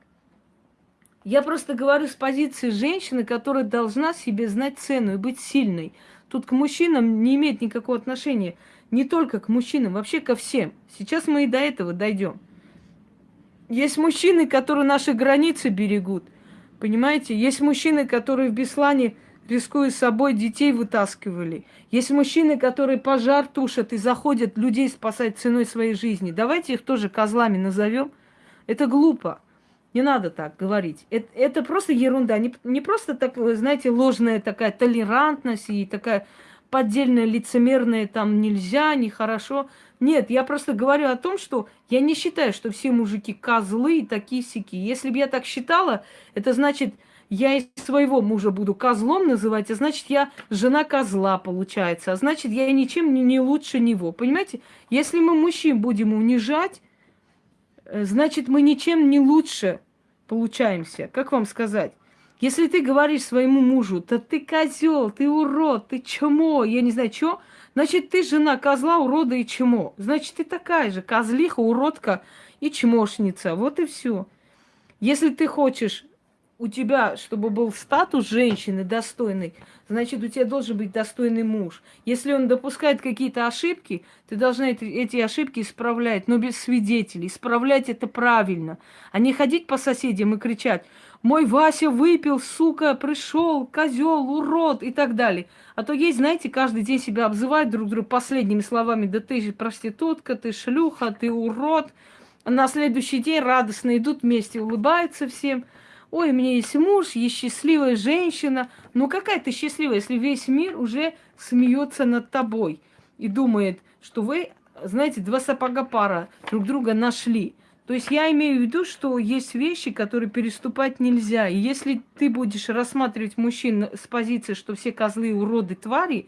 Я просто говорю с позиции женщины, которая должна себе знать цену и быть сильной. Тут к мужчинам не имеет никакого отношения. Не только к мужчинам, вообще ко всем. Сейчас мы и до этого дойдем. Есть мужчины, которые наши границы берегут. Понимаете? Есть мужчины, которые в Беслане рискуя собой, детей вытаскивали. Есть мужчины, которые пожар тушат и заходят людей спасать ценой своей жизни. Давайте их тоже козлами назовем. Это глупо. Не надо так говорить. Это, это просто ерунда. Не, не просто так, знаете, ложная такая толерантность и такая поддельная лицемерная там нельзя, нехорошо. Нет, я просто говорю о том, что я не считаю, что все мужики козлы и такие сики. Если бы я так считала, это значит, я и своего мужа буду козлом называть, а значит, я жена козла, получается. А значит, я ничем не, лучше него. Понимаете? Если мы мужчин будем унижать, э, значит, мы ничем не лучше получаемся. Как вам сказать? Если ты говоришь своему мужу, да ты козел, ты урод, ты чмо, я не знаю, что, значит, ты жена козла, урода и чмо. Значит, ты такая же козлиха, уродка и чмошница. Вот и все. Если ты хочешь у тебя, чтобы был статус женщины достойный, значит, у тебя должен быть достойный муж. Если он допускает какие-то ошибки, ты должна эти, ошибки исправлять, но без свидетелей. Исправлять это правильно, а не ходить по соседям и кричать, мой Вася выпил, сука, пришел, козел, урод и так далее. А то есть, знаете, каждый день себя обзывают друг друга последними словами, да ты же проститутка, ты шлюха, ты урод. А на следующий день радостно идут вместе, улыбаются всем – ой, у меня есть муж, есть счастливая женщина. Ну какая ты счастливая, если весь мир уже смеется над тобой и думает, что вы, знаете, два сапога пара друг друга нашли. То есть я имею в виду, что есть вещи, которые переступать нельзя. И если ты будешь рассматривать мужчин с позиции, что все козлы уроды твари,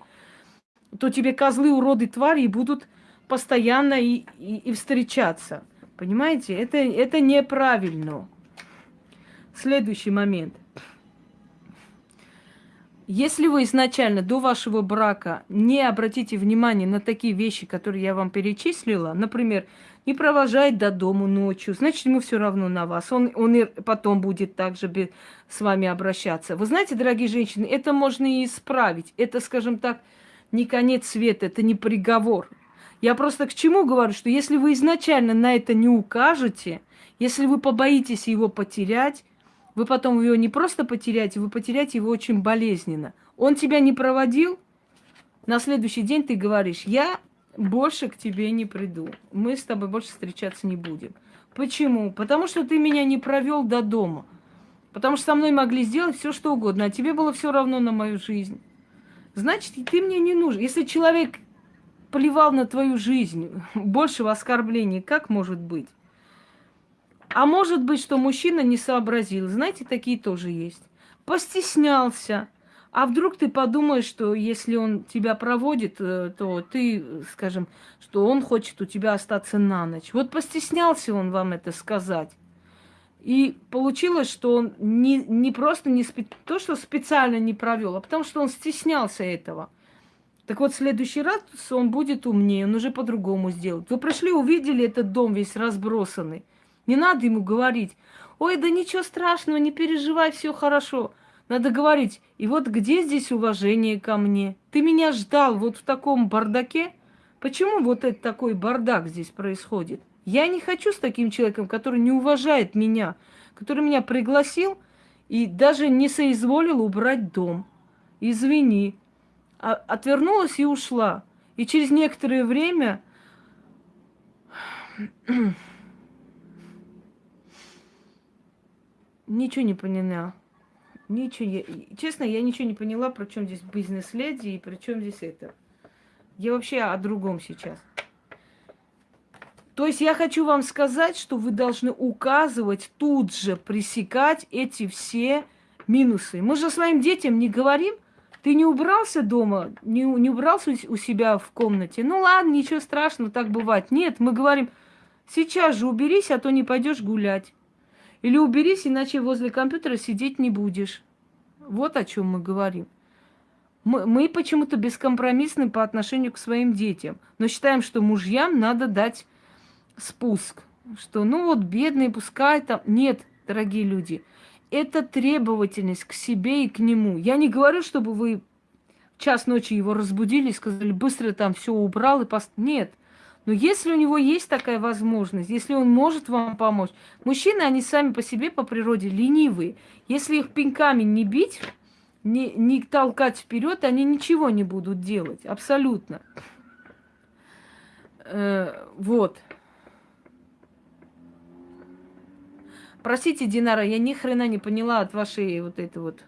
то тебе козлы уроды твари будут постоянно и, и, и встречаться. Понимаете? Это, это неправильно. Следующий момент. Если вы изначально до вашего брака не обратите внимание на такие вещи, которые я вам перечислила, например, не провожает до дома ночью, значит, ему все равно на вас. Он, он и потом будет также с вами обращаться. Вы знаете, дорогие женщины, это можно и исправить. Это, скажем так, не конец света, это не приговор. Я просто к чему говорю, что если вы изначально на это не укажете, если вы побоитесь его потерять, вы потом его не просто потеряете, вы потеряете его очень болезненно. Он тебя не проводил, на следующий день ты говоришь, я больше к тебе не приду. Мы с тобой больше встречаться не будем. Почему? Потому что ты меня не провел до дома. Потому что со мной могли сделать все, что угодно, а тебе было все равно на мою жизнь. Значит, ты мне не нужен. Если человек плевал на твою жизнь, большего оскорбления, как может быть? А может быть, что мужчина не сообразил. Знаете, такие тоже есть. Постеснялся. А вдруг ты подумаешь, что если он тебя проводит, э, то ты, скажем, что он хочет у тебя остаться на ночь. Вот постеснялся он вам это сказать. И получилось, что он не, не просто не спе... то, что специально не провел, а потому что он стеснялся этого. Так вот, в следующий раз он будет умнее, он уже по-другому сделает. Вы пришли, увидели этот дом весь разбросанный. Не надо ему говорить, ой, да ничего страшного, не переживай, все хорошо. Надо говорить, и вот где здесь уважение ко мне? Ты меня ждал вот в таком бардаке? Почему вот это такой бардак здесь происходит? Я не хочу с таким человеком, который не уважает меня, который меня пригласил и даже не соизволил убрать дом. Извини. А, отвернулась и ушла. И через некоторое время Ничего не поняла. Ничего, я, честно, я ничего не поняла, про чем здесь бизнес-леди и при чем здесь это. Я вообще о другом сейчас. То есть я хочу вам сказать, что вы должны указывать, тут же пресекать эти все минусы. Мы же своим детям не говорим, ты не убрался дома, не, не убрался у себя в комнате. Ну ладно, ничего страшного, так бывает. Нет, мы говорим, сейчас же уберись, а то не пойдешь гулять. Или уберись, иначе возле компьютера сидеть не будешь. Вот о чем мы говорим. Мы, мы почему-то бескомпромиссны по отношению к своим детям, но считаем, что мужьям надо дать спуск. Что, ну вот, бедные, пускай там... Нет, дорогие люди, это требовательность к себе и к нему. Я не говорю, чтобы вы в час ночи его разбудили и сказали, быстро там все убрал и пост... Нет. Но если у него есть такая возможность, если он может вам помочь, мужчины, они сами по себе по природе ленивые. Если их пинками не бить, не, не толкать вперед, они ничего не будут делать. Абсолютно. Э, вот. Простите, Динара, я ни хрена не поняла от вашей вот этой вот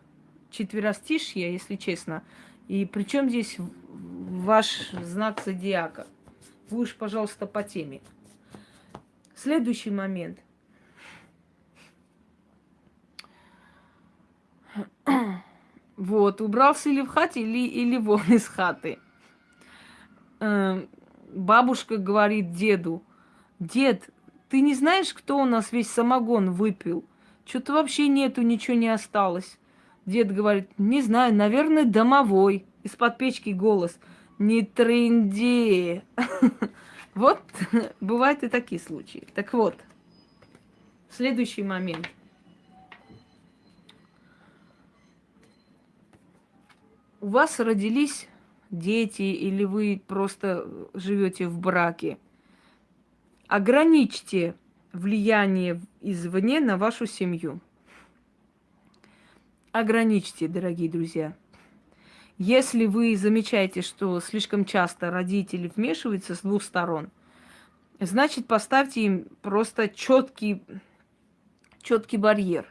четверостишья, если честно. И причем здесь ваш знак зодиака? Вы уж, пожалуйста, по теме. Следующий момент. Вот, убрался или в хате, или, или вон из хаты. Э, бабушка говорит деду, дед, ты не знаешь, кто у нас весь самогон выпил? Что-то вообще нету, ничего не осталось. Дед говорит, не знаю, наверное, домовой. Из-под печки голос. Не тренди. Вот, бывают и такие случаи. Так вот, следующий момент. У вас родились дети или вы просто живете в браке. Ограничьте влияние извне на вашу семью ограничьте, дорогие друзья. Если вы замечаете, что слишком часто родители вмешиваются с двух сторон, значит поставьте им просто четкий, четкий барьер.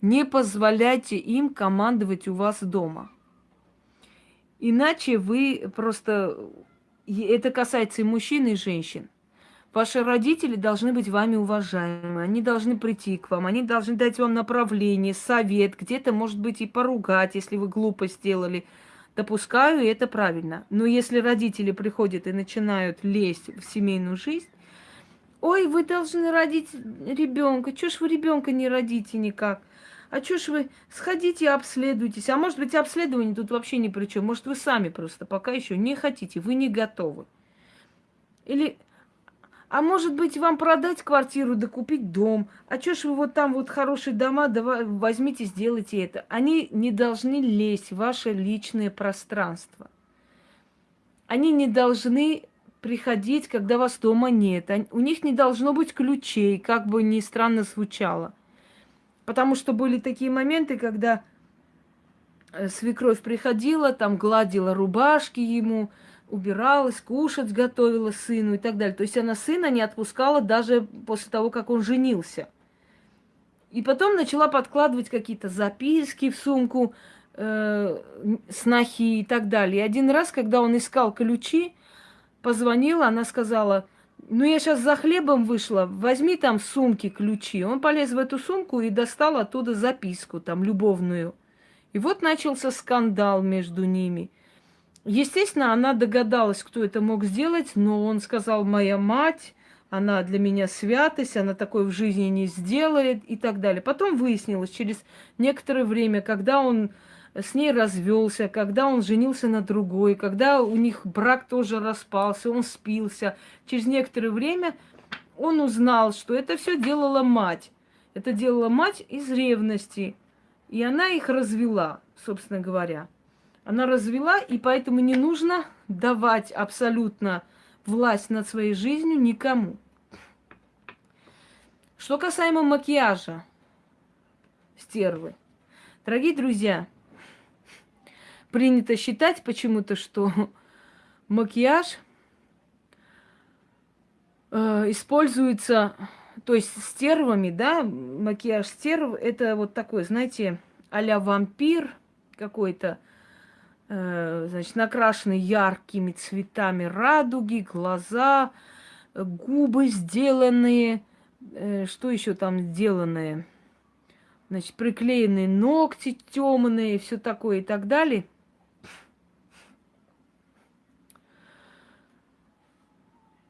Не позволяйте им командовать у вас дома. Иначе вы просто... Это касается и мужчин, и женщин. Ваши родители должны быть вами уважаемы, они должны прийти к вам, они должны дать вам направление, совет, где-то, может быть, и поругать, если вы глупо сделали. Допускаю, и это правильно. Но если родители приходят и начинают лезть в семейную жизнь, ой, вы должны родить ребенка, чё ж вы ребенка не родите никак? А чё ж вы сходите обследуйтесь? А может быть, обследование тут вообще ни при чем. Может, вы сами просто пока еще не хотите, вы не готовы. Или а может быть, вам продать квартиру, да купить дом? А чё ж вы вот там вот хорошие дома, давай, возьмите, сделайте это. Они не должны лезть в ваше личное пространство. Они не должны приходить, когда вас дома нет. У них не должно быть ключей, как бы ни странно звучало. Потому что были такие моменты, когда э, свекровь приходила, там гладила рубашки ему, убиралась, кушать готовила сыну и так далее. То есть она сына не отпускала даже после того, как он женился. И потом начала подкладывать какие-то записки в сумку, э, снохи и так далее. И один раз, когда он искал ключи, позвонила, она сказала, ну я сейчас за хлебом вышла, возьми там в сумке ключи. Он полез в эту сумку и достал оттуда записку, там, любовную. И вот начался скандал между ними – Естественно, она догадалась, кто это мог сделать, но он сказал, моя мать, она для меня святость, она такое в жизни не сделает и так далее. Потом выяснилось через некоторое время, когда он с ней развелся, когда он женился на другой, когда у них брак тоже распался, он спился. Через некоторое время он узнал, что это все делала мать. Это делала мать из ревности. И она их развела, собственно говоря. Она развела, и поэтому не нужно давать абсолютно власть над своей жизнью никому. Что касаемо макияжа стервы. Дорогие друзья, принято считать почему-то, что макияж э, используется, то есть стервами, да, макияж стерв, это вот такой, знаете, а вампир какой-то, значит, накрашены яркими цветами радуги, глаза, губы сделанные, э, что еще там сделанное, значит, приклеенные ногти темные, все такое и так далее.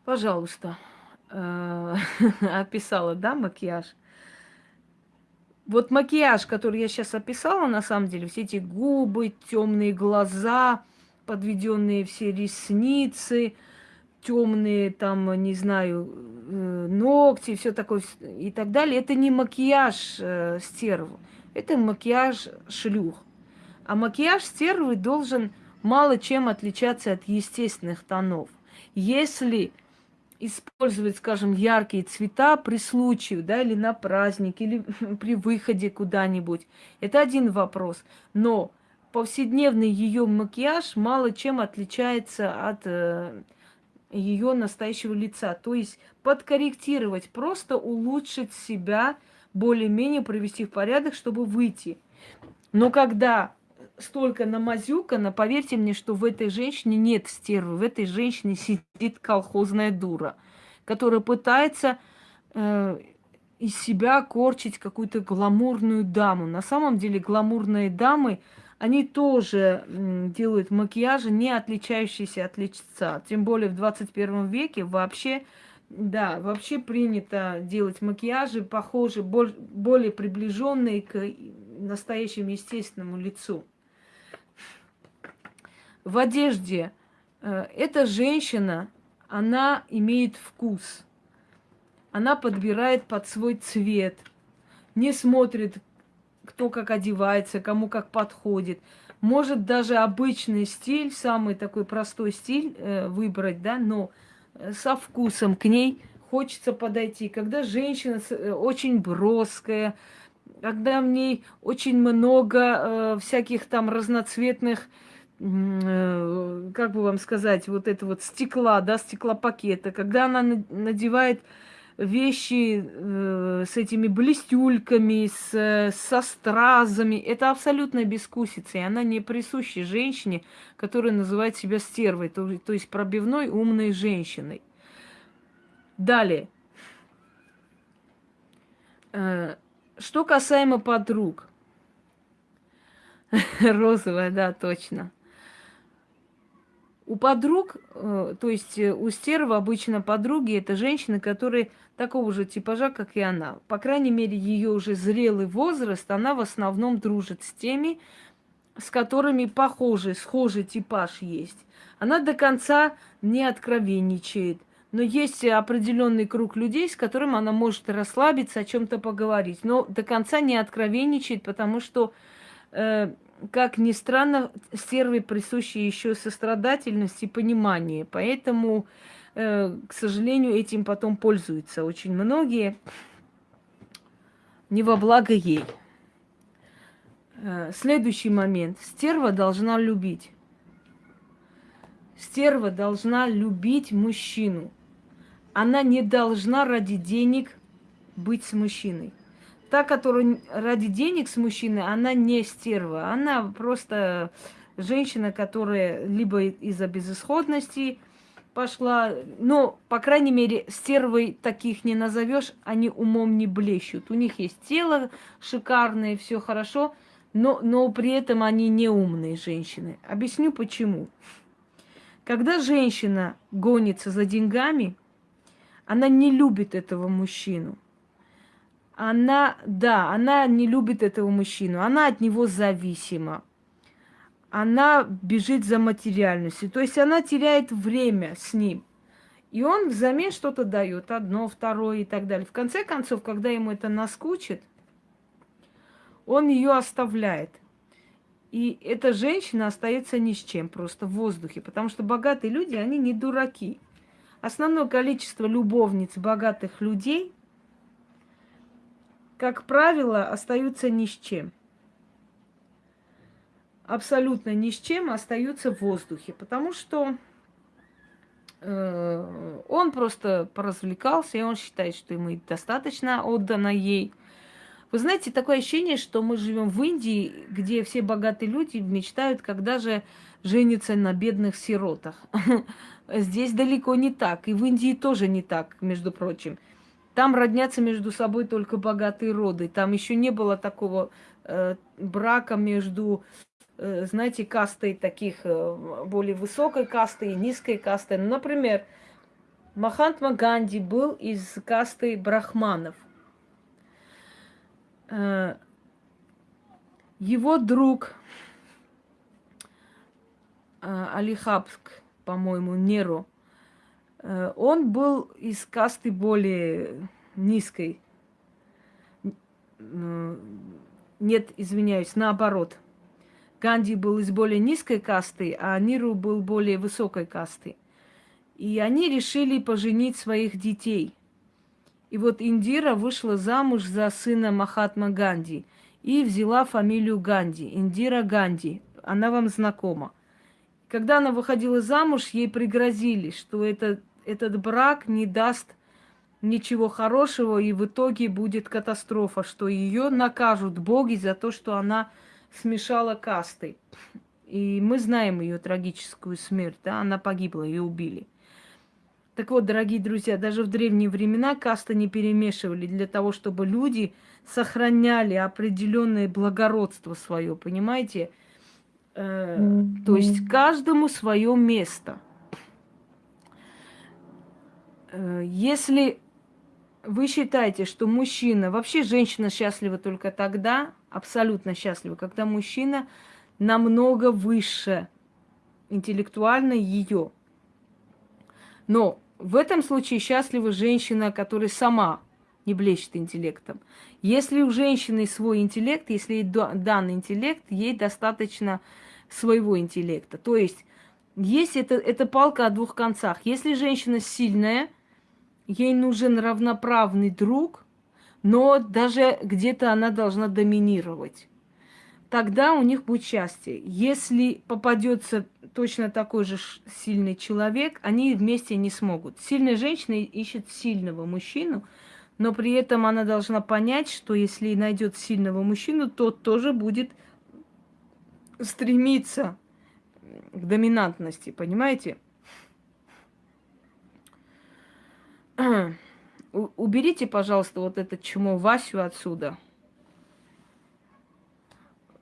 Пожалуйста, э, описала, да, макияж. Вот макияж, который я сейчас описала, на самом деле, все эти губы, темные глаза, подведенные все ресницы, темные там, не знаю, э, ногти, все такое и так далее, это не макияж э, стерву, это макияж шлюх. А макияж стервы должен мало чем отличаться от естественных тонов. Если использовать, скажем, яркие цвета при случае, да, или на праздник, или при выходе куда-нибудь. Это один вопрос. Но повседневный ее макияж мало чем отличается от э, ее настоящего лица. То есть подкорректировать, просто улучшить себя, более-менее привести в порядок, чтобы выйти. Но когда столько намазюкано, поверьте мне, что в этой женщине нет стервы, в этой женщине сидит колхозная дура, которая пытается э, из себя корчить какую-то гламурную даму. На самом деле гламурные дамы, они тоже э, делают макияжи, не отличающиеся от лица. Тем более в 21 веке вообще, да, вообще принято делать макияжи, похожие, более приближенные к настоящему естественному лицу в одежде. Э, эта женщина, она имеет вкус. Она подбирает под свой цвет. Не смотрит, кто как одевается, кому как подходит. Может даже обычный стиль, самый такой простой стиль э, выбрать, да, но э, со вкусом к ней хочется подойти. Когда женщина очень броская, когда в ней очень много всяких там разноцветных как бы вам сказать, вот это вот стекла, да, стеклопакета, когда она надевает вещи э, с этими блестюльками, с, со стразами, это абсолютно бескусица, и она не присуща женщине, которая называет себя стервой, то, то есть пробивной умной женщиной. Далее. Э, что касаемо подруг. Розовая, да, точно. У подруг, э, то есть э, у стерва обычно подруги это женщины, которые такого же типажа, как и она. По крайней мере, ее уже зрелый возраст, она в основном дружит с теми, с которыми похожий, схожий типаж есть. Она до конца не откровенничает, но есть определенный круг людей, с которым она может расслабиться, о чем-то поговорить, но до конца не откровенничает, потому что э, как ни странно, стерве присущи еще сострадательность и понимание. Поэтому, э, к сожалению, этим потом пользуются очень многие. Не во благо ей. Э, следующий момент. Стерва должна любить. Стерва должна любить мужчину. Она не должна ради денег быть с мужчиной та, которая ради денег с мужчиной, она не стерва. Она просто женщина, которая либо из-за безысходности пошла, но, по крайней мере, стервой таких не назовешь, они умом не блещут. У них есть тело шикарное, все хорошо, но, но при этом они не умные женщины. Объясню почему. Когда женщина гонится за деньгами, она не любит этого мужчину она, да, она не любит этого мужчину, она от него зависима. Она бежит за материальностью, то есть она теряет время с ним. И он взамен что-то дает, одно, второе и так далее. В конце концов, когда ему это наскучит, он ее оставляет. И эта женщина остается ни с чем, просто в воздухе. Потому что богатые люди, они не дураки. Основное количество любовниц богатых людей как правило, остаются ни с чем. Абсолютно ни с чем остаются в воздухе, потому что э, он просто поразвлекался, и он считает, что ему достаточно отдано ей. Вы знаете, такое ощущение, что мы живем в Индии, где все богатые люди мечтают, когда же женятся на бедных сиротах. Здесь далеко не так, и в Индии тоже не так, между прочим. Там роднятся между собой только богатые роды. Там еще не было такого э, брака между, э, знаете, кастой таких э, более высокой касты и низкой касты. Ну, например, Махантма Ганди был из касты брахманов. Э, его друг э, Алихабск, по-моему, Неру, он был из касты более низкой. Нет, извиняюсь, наоборот. Ганди был из более низкой касты, а Ниру был более высокой касты. И они решили поженить своих детей. И вот Индира вышла замуж за сына Махатма Ганди и взяла фамилию Ганди, Индира Ганди. Она вам знакома. Когда она выходила замуж, ей пригрозили, что это, этот брак не даст ничего хорошего, и в итоге будет катастрофа, что ее накажут боги за то, что она смешала касты. И мы знаем ее трагическую смерть, да, она погибла, ее убили. Так вот, дорогие друзья, даже в древние времена касты не перемешивали для того, чтобы люди сохраняли определенное благородство свое, понимаете? Э, mm-hmm. То есть каждому свое место. Э, если вы считаете, что мужчина, вообще женщина счастлива только тогда, абсолютно счастлива, когда мужчина намного выше интеллектуально ее. Но в этом случае счастлива женщина, которая сама не блещет интеллектом. Если у женщины свой интеллект, если ей дан интеллект, ей достаточно своего интеллекта. То есть есть это, это палка о двух концах. Если женщина сильная, ей нужен равноправный друг, но даже где-то она должна доминировать тогда у них будет счастье. Если попадется точно такой же сильный человек, они вместе не смогут. Сильная женщина ищет сильного мужчину, но при этом она должна понять, что если найдет сильного мужчину, тот тоже будет стремиться к доминантности, понимаете? Уберите, пожалуйста, вот это чмо Васю отсюда.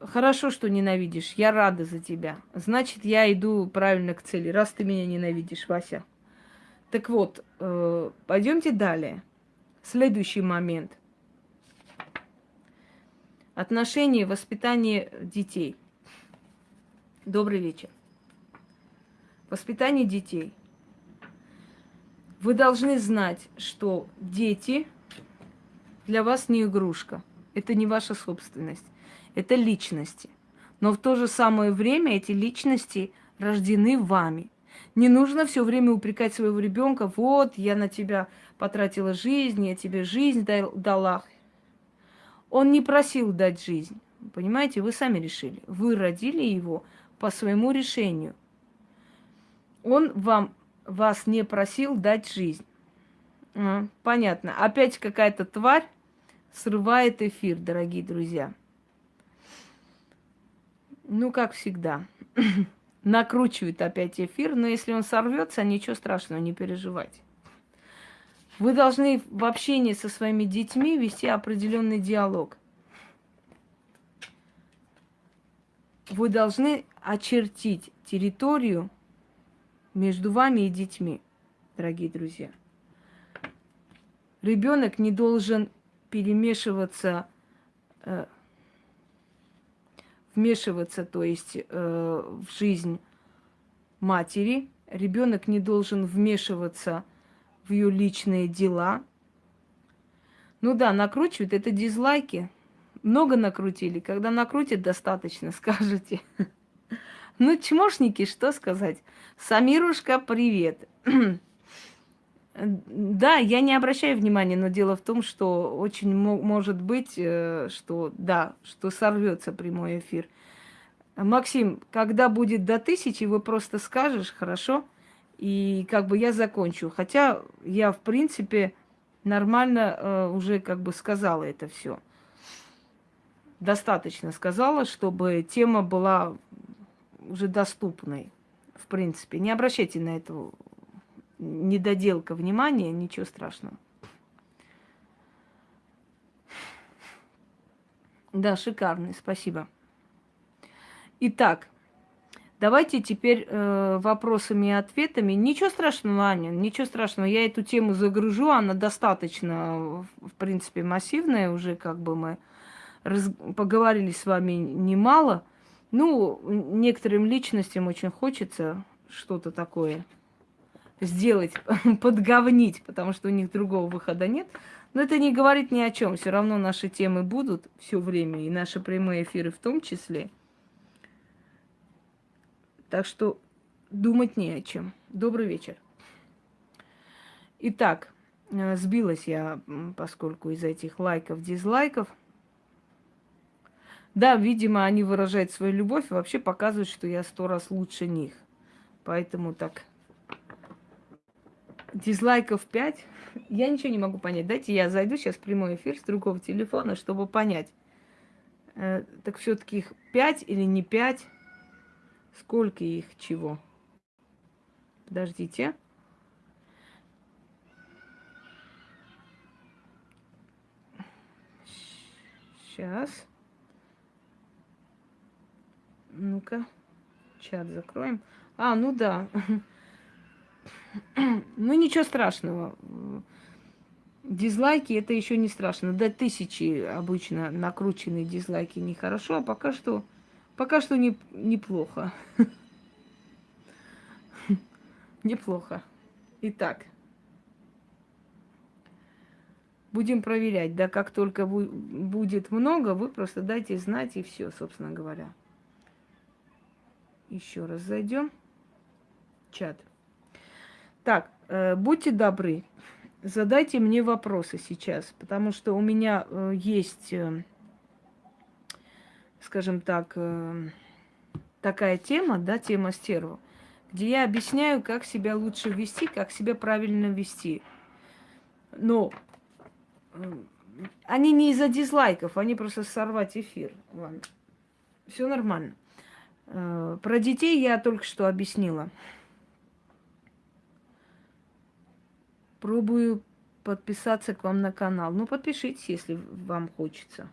Хорошо, что ненавидишь. Я рада за тебя. Значит, я иду правильно к цели, раз ты меня ненавидишь, Вася. Так вот, э, пойдемте далее. Следующий момент. Отношения, воспитание детей. Добрый вечер. Воспитание детей. Вы должны знать, что дети для вас не игрушка. Это не ваша собственность это личности. Но в то же самое время эти личности рождены вами. Не нужно все время упрекать своего ребенка, вот, я на тебя потратила жизнь, я тебе жизнь дала. Он не просил дать жизнь. Понимаете, вы сами решили. Вы родили его по своему решению. Он вам, вас не просил дать жизнь. А, понятно. Опять какая-то тварь срывает эфир, дорогие друзья. Ну, как всегда. Накручивает опять эфир, но если он сорвется, ничего страшного, не переживайте. Вы должны в общении со своими детьми вести определенный диалог. Вы должны очертить территорию между вами и детьми, дорогие друзья. Ребенок не должен перемешиваться э, вмешиваться, то есть э, в жизнь матери. Ребенок не должен вмешиваться в ее личные дела. Ну да, накручивают, это дизлайки. Много накрутили. Когда накрутят, достаточно, скажете. Ну, чмошники, что сказать? Самирушка, привет. Да, я не обращаю внимания, но дело в том, что очень может быть, э, что да, что сорвется прямой эфир. Максим, когда будет до тысячи, вы просто скажешь, хорошо, и как бы я закончу. Хотя я, в принципе, нормально э, уже как бы сказала это все. Достаточно сказала, чтобы тема была уже доступной, в принципе. Не обращайте на это недоделка внимания, ничего страшного. Да, шикарный, спасибо. Итак, давайте теперь э, вопросами и ответами. Ничего страшного, Аня, ничего страшного. Я эту тему загружу, она достаточно, в принципе, массивная уже, как бы мы раз, поговорили с вами немало. Ну, некоторым личностям очень хочется что-то такое сделать, подговнить, потому что у них другого выхода нет. Но это не говорит ни о чем. Все равно наши темы будут все время, и наши прямые эфиры в том числе. Так что думать не о чем. Добрый вечер. Итак, э, сбилась я, поскольку из этих лайков, дизлайков. Да, видимо, они выражают свою любовь и вообще показывают, что я сто раз лучше них. Поэтому так дизлайков 5. Я ничего не могу понять. Дайте я зайду сейчас в прямой эфир с другого телефона, чтобы понять. Э, так все-таки их 5 или не 5? Сколько их чего? Подождите. Сейчас. Ну-ка. Чат закроем. А, ну да. Ну, ничего страшного. Дизлайки это еще не страшно. До тысячи обычно накрученные дизлайки нехорошо, а пока что, пока что не, неплохо. Неплохо. Итак, будем проверять. Да, как только будет много, вы просто дайте знать и все, собственно говоря. Еще раз зайдем. Чат. Так, э, будьте добры, задайте мне вопросы сейчас, потому что у меня э, есть, э, скажем так, э, такая тема, да, тема стерва, где я объясняю, как себя лучше вести, как себя правильно вести. Но э, они не из-за дизлайков, они просто сорвать эфир. Ладно. Все нормально. Э, про детей я только что объяснила. Пробую подписаться к вам на канал. Ну, подпишитесь, если вам хочется.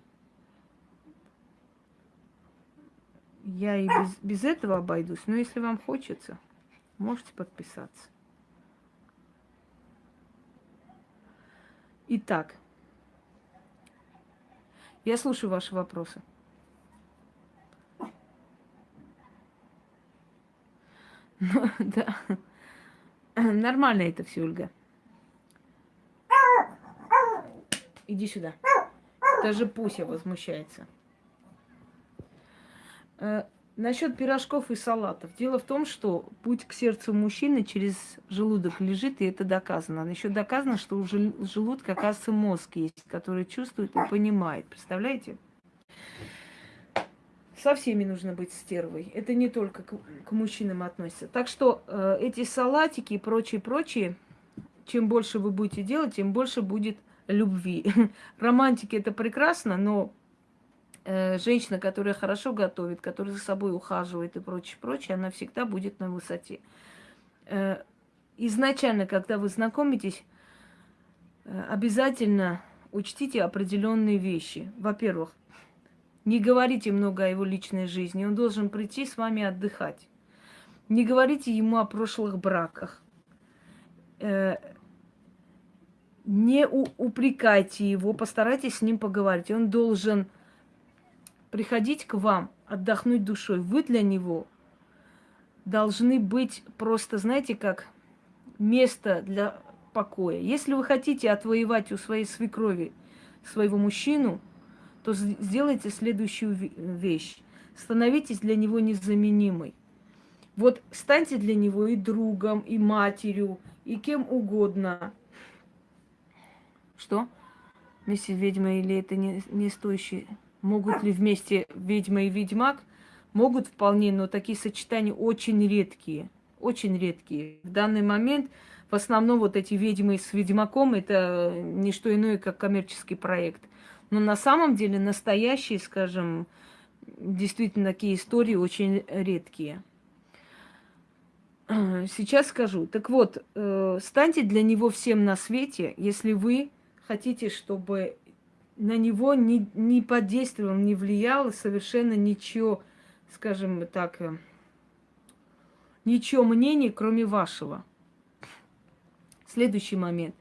Я и без, без этого обойдусь, но если вам хочется, можете подписаться. Итак, я слушаю ваши вопросы. да. Нормально это все, Ольга. Иди сюда. Даже Пуся возмущается. Э, насчет пирожков и салатов. Дело в том, что путь к сердцу мужчины через желудок лежит, и это доказано. Еще доказано, что у желудка, оказывается, мозг есть, который чувствует и понимает. Представляете? Со всеми нужно быть стервой. Это не только к, к мужчинам относится. Так что э, эти салатики и прочие-прочие, чем больше вы будете делать, тем больше будет любви. Романтики это прекрасно, но э, женщина, которая хорошо готовит, которая за собой ухаживает и прочее, прочее, она всегда будет на высоте. Э, изначально, когда вы знакомитесь, э, обязательно учтите определенные вещи. Во-первых, не говорите много о его личной жизни, он должен прийти с вами отдыхать. Не говорите ему о прошлых браках э, не упрекайте его, постарайтесь с ним поговорить. Он должен приходить к вам, отдохнуть душой. Вы для него должны быть просто, знаете, как место для покоя. Если вы хотите отвоевать у своей свекрови своего мужчину, то сделайте следующую вещь. Становитесь для него незаменимой. Вот станьте для него и другом, и матерью, и кем угодно. Что? Вместе с ведьмой или это не, не стоящие? Могут ли вместе ведьма и ведьмак? Могут вполне, но такие сочетания очень редкие. Очень редкие. В данный момент в основном вот эти ведьмы с ведьмаком это не что иное, как коммерческий проект. Но на самом деле настоящие, скажем, действительно такие истории очень редкие. Сейчас скажу. Так вот, э, станьте для него всем на свете, если вы хотите, чтобы на него не, не подействовал, не влияло совершенно ничего, скажем так, э, ничего мнения, кроме вашего. Следующий момент.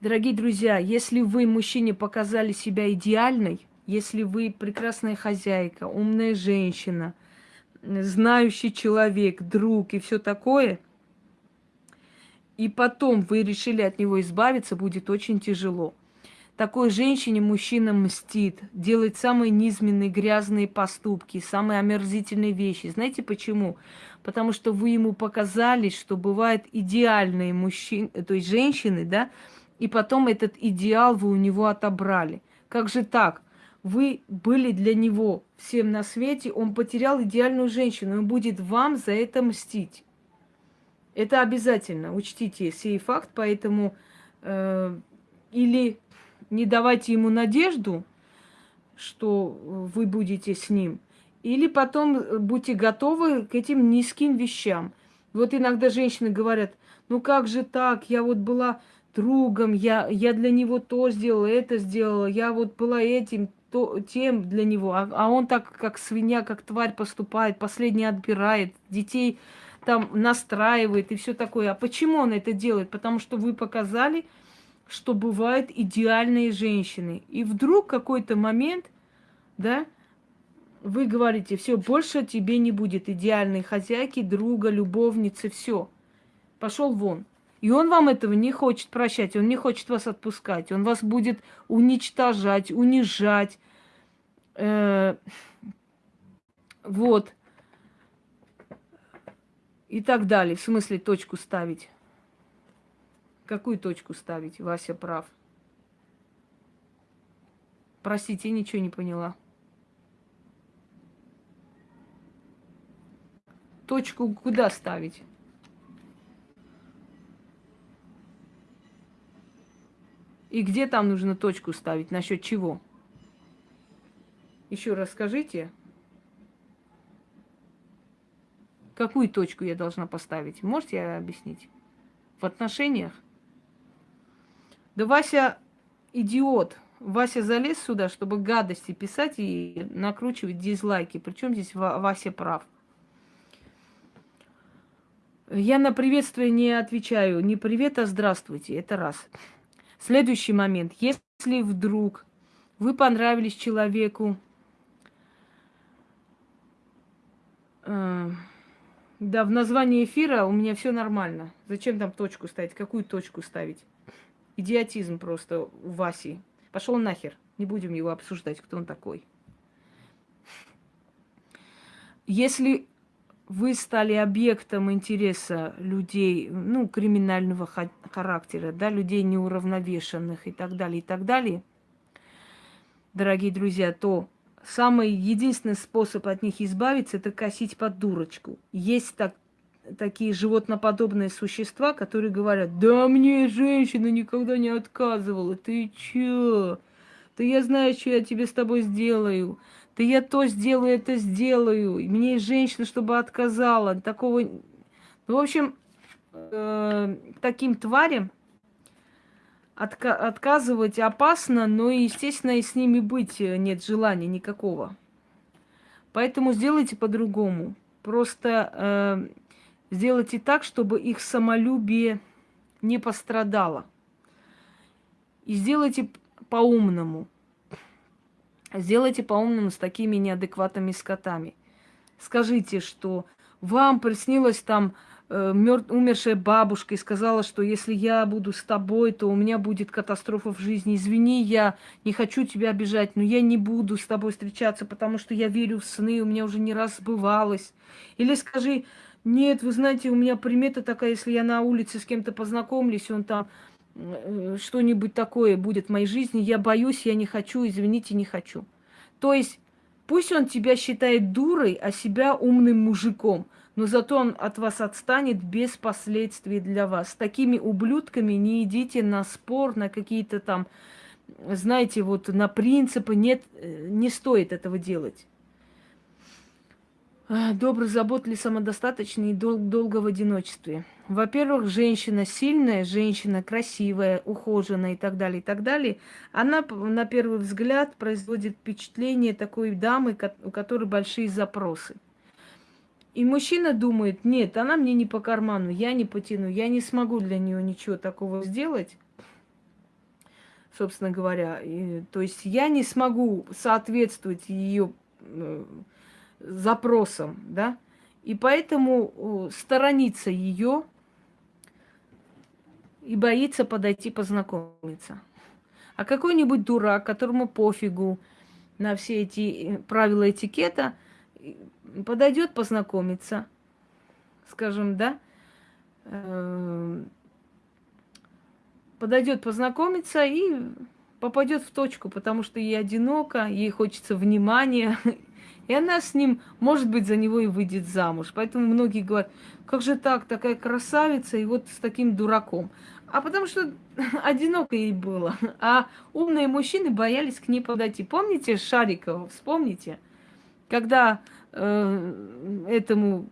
Дорогие друзья, если вы, мужчине, показали себя идеальной, если вы прекрасная хозяйка, умная женщина, знающий человек, друг и все такое, и потом вы решили от него избавиться, будет очень тяжело. Такой женщине мужчина мстит, делает самые низменные, грязные поступки, самые омерзительные вещи. Знаете почему? Потому что вы ему показали, что бывают идеальные мужчины, то есть женщины, да, и потом этот идеал вы у него отобрали. Как же так? Вы были для него всем на свете, он потерял идеальную женщину, он будет вам за это мстить. Это обязательно, учтите сей факт, поэтому э, или не давайте ему надежду, что вы будете с ним, или потом будьте готовы к этим низким вещам. Вот иногда женщины говорят, ну как же так, я вот была другом, я, я для него то сделала, это сделала, я вот была этим, то, тем для него, а, а он так, как свинья, как тварь поступает, последний отбирает, детей там настраивает и все такое. А почему он это делает? Потому что вы показали, что бывают идеальные женщины. И вдруг какой-то момент, да, вы говорите, все, больше тебе не будет идеальной хозяйки, друга, любовницы, все. Пошел вон. И он вам этого не хочет прощать, он не хочет вас отпускать, он вас будет уничтожать, унижать. Э, вот. И так далее. В смысле точку ставить. Какую точку ставить? Вася прав. Простите, ничего не поняла. Точку куда ставить? И где там нужно точку ставить? Насчет чего? Еще раз скажите. Какую точку я должна поставить? Можете объяснить? В отношениях? Да Вася идиот. Вася залез сюда, чтобы гадости писать и накручивать дизлайки. Причем здесь Вася прав. Я на приветствие не отвечаю. Не привет, а здравствуйте. Это раз. Следующий момент. Если вдруг вы понравились человеку, э, да, в названии эфира у меня все нормально. Зачем там точку ставить? Какую точку ставить? Идиотизм просто у Васи. Пошел нахер. Не будем его обсуждать, кто он такой. Если вы стали объектом интереса людей, ну, криминального характера, да, людей неуравновешенных и так далее, и так далее, дорогие друзья, то самый единственный способ от них избавиться – это косить под дурочку. Есть так, такие животноподобные существа, которые говорят, да мне женщина никогда не отказывала, ты чё? Да я знаю, что я тебе с тобой сделаю. Да я то сделаю, это сделаю. Мне женщина, чтобы отказала. Такого... Ну, в общем, э, таким тварям отка- отказывать опасно, но, естественно, и с ними быть нет желания никакого. Поэтому сделайте по-другому. Просто э, сделайте так, чтобы их самолюбие не пострадало. И сделайте по-умному. Сделайте по-умному с такими неадекватными скотами. Скажите, что вам приснилось там э, мёр... умершая бабушка и сказала, что если я буду с тобой, то у меня будет катастрофа в жизни. Извини, я не хочу тебя обижать, но я не буду с тобой встречаться, потому что я верю в сны, у меня уже не раз сбывалось. Или скажи, нет, вы знаете, у меня примета такая, если я на улице с кем-то познакомлюсь, он там что-нибудь такое будет в моей жизни, я боюсь, я не хочу, извините, не хочу. То есть пусть он тебя считает дурой, а себя умным мужиком, но зато он от вас отстанет без последствий для вас. С такими ублюдками не идите на спор, на какие-то там, знаете, вот на принципы. Нет, э, не стоит этого делать. Добрый, заботливый, самодостаточный и дол- долго в одиночестве. Во-первых, женщина сильная, женщина красивая, ухоженная и так далее, и так далее. Она на первый взгляд производит впечатление такой дамы, у которой большие запросы. И мужчина думает, нет, она мне не по карману, я не потяну, я не смогу для нее ничего такого сделать. собственно говоря. И, то есть я не смогу соответствовать ее запросам, да, и поэтому сторонится ее и боится подойти познакомиться. А какой-нибудь дурак, которому пофигу на все эти э, правила этикета, подойдет познакомиться, скажем, да, э, подойдет познакомиться и попадет в точку, потому что ей одиноко, ей хочется внимания, и она с ним, может быть, за него и выйдет замуж. Поэтому многие говорят, как же так, такая красавица, и вот с таким дураком. А потому что одиноко ей было. А умные мужчины боялись к ней подойти. Помните Шарикова? Вспомните? Когда э, этому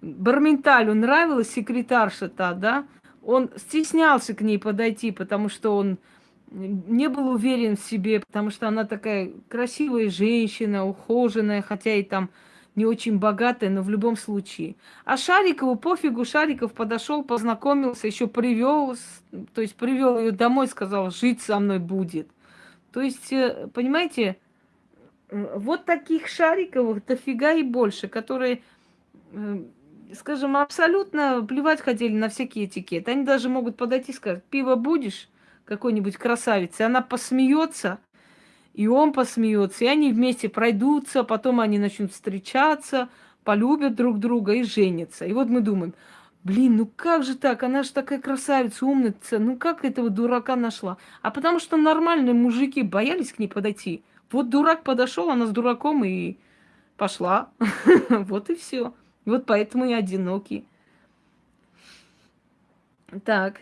Барменталю нравилась секретарша та, да, он стеснялся к ней подойти, потому что он не был уверен в себе, потому что она такая красивая женщина, ухоженная, хотя и там не очень богатая, но в любом случае. А Шарикову пофигу, Шариков подошел, познакомился, еще привел, то есть привел ее домой, сказал, жить со мной будет. То есть, э, понимаете, вот таких Шариковых дофига и больше, которые, скажем, абсолютно плевать хотели на всякие этикеты. Они даже могут подойти и сказать, пиво будешь какой-нибудь красавицы, она посмеется, и он посмеется, и они вместе пройдутся, потом они начнут встречаться, полюбят друг друга и женятся. И вот мы думаем, блин, ну как же так, она же такая красавица, умница, ну как этого дурака нашла? А потому что нормальные мужики боялись к ней подойти. Вот дурак подошел, она с дураком и пошла. Вот и все. Вот поэтому и одинокий. Так.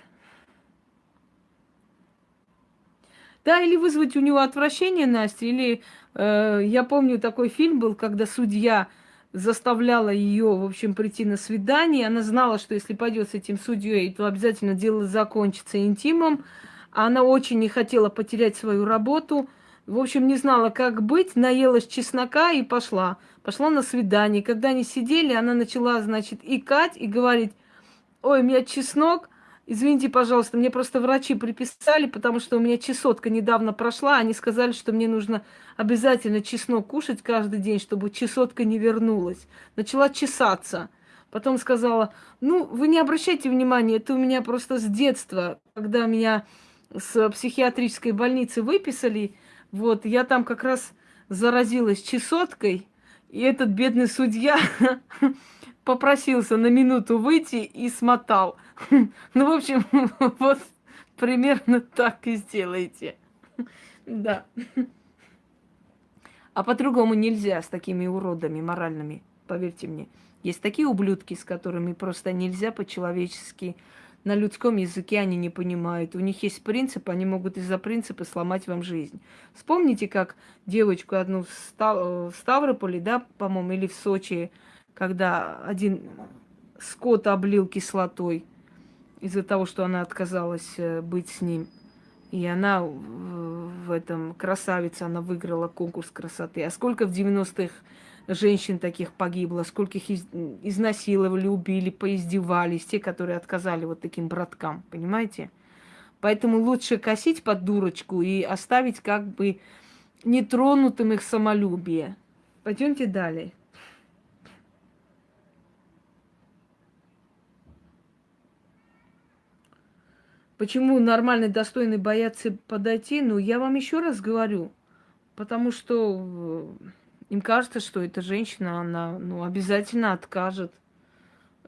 Да, или вызвать у него отвращение, Настя, или э, я помню, такой фильм был, когда судья заставляла ее, в общем, прийти на свидание. Она знала, что если пойдет с этим судьей, то обязательно дело закончится интимом. Она очень не хотела потерять свою работу. В общем, не знала, как быть, наелась чеснока и пошла. Пошла на свидание. Когда они сидели, она начала, значит, икать и говорить, ой, у меня чеснок, Извините, пожалуйста, мне просто врачи приписали, потому что у меня чесотка недавно прошла. Они сказали, что мне нужно обязательно чеснок кушать каждый день, чтобы чесотка не вернулась. Начала чесаться. Потом сказала, ну, вы не обращайте внимания, это у меня просто с детства, когда меня с психиатрической больницы выписали, вот, я там как раз заразилась чесоткой, и этот бедный судья попросился на минуту выйти и смотал. Ну, в общем, вот примерно так и сделайте. Да. А по-другому нельзя с такими уродами моральными, поверьте мне. Есть такие ублюдки, с которыми просто нельзя по-человечески. На людском языке они не понимают. У них есть принцип, они могут из-за принципа сломать вам жизнь. Вспомните, как девочку одну в Ставрополе, да, по-моему, или в Сочи, когда один скот облил кислотой из-за того, что она отказалась э, быть с ним. И она в этом красавица, она выиграла конкурс красоты. А сколько в 90-х женщин таких погибло, сколько их изнасиловали, убили, поиздевались, те, которые отказали вот таким браткам, понимаете? Поэтому лучше косить под дурочку и оставить как бы нетронутым их самолюбие. Пойдемте далее. Почему нормальный, достойный боятся подойти? Ну, я вам еще раз говорю. Потому что э, им кажется, что эта женщина, она ну, обязательно откажет.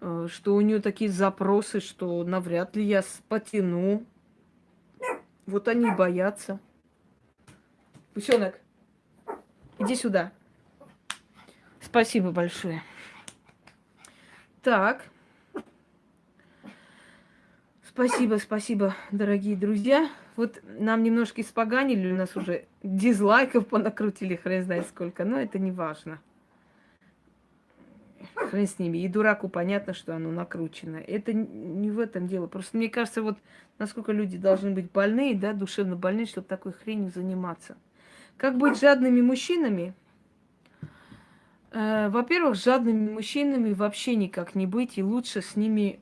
Э, что у нее такие запросы, что навряд ли я потяну. Вот они боятся. Гусенок, иди сюда. Спасибо большое. Так. Спасибо, спасибо, дорогие друзья. Вот нам немножко испоганили, у нас уже дизлайков понакрутили, хрен знает сколько, но это не важно. Хрен с ними. И дураку понятно, что оно накручено. Это не в этом дело. Просто мне кажется, вот насколько люди должны быть больные, да, душевно больные, чтобы такой хренью заниматься. Как быть жадными мужчинами? Э, во-первых, жадными мужчинами вообще никак не быть, и лучше с ними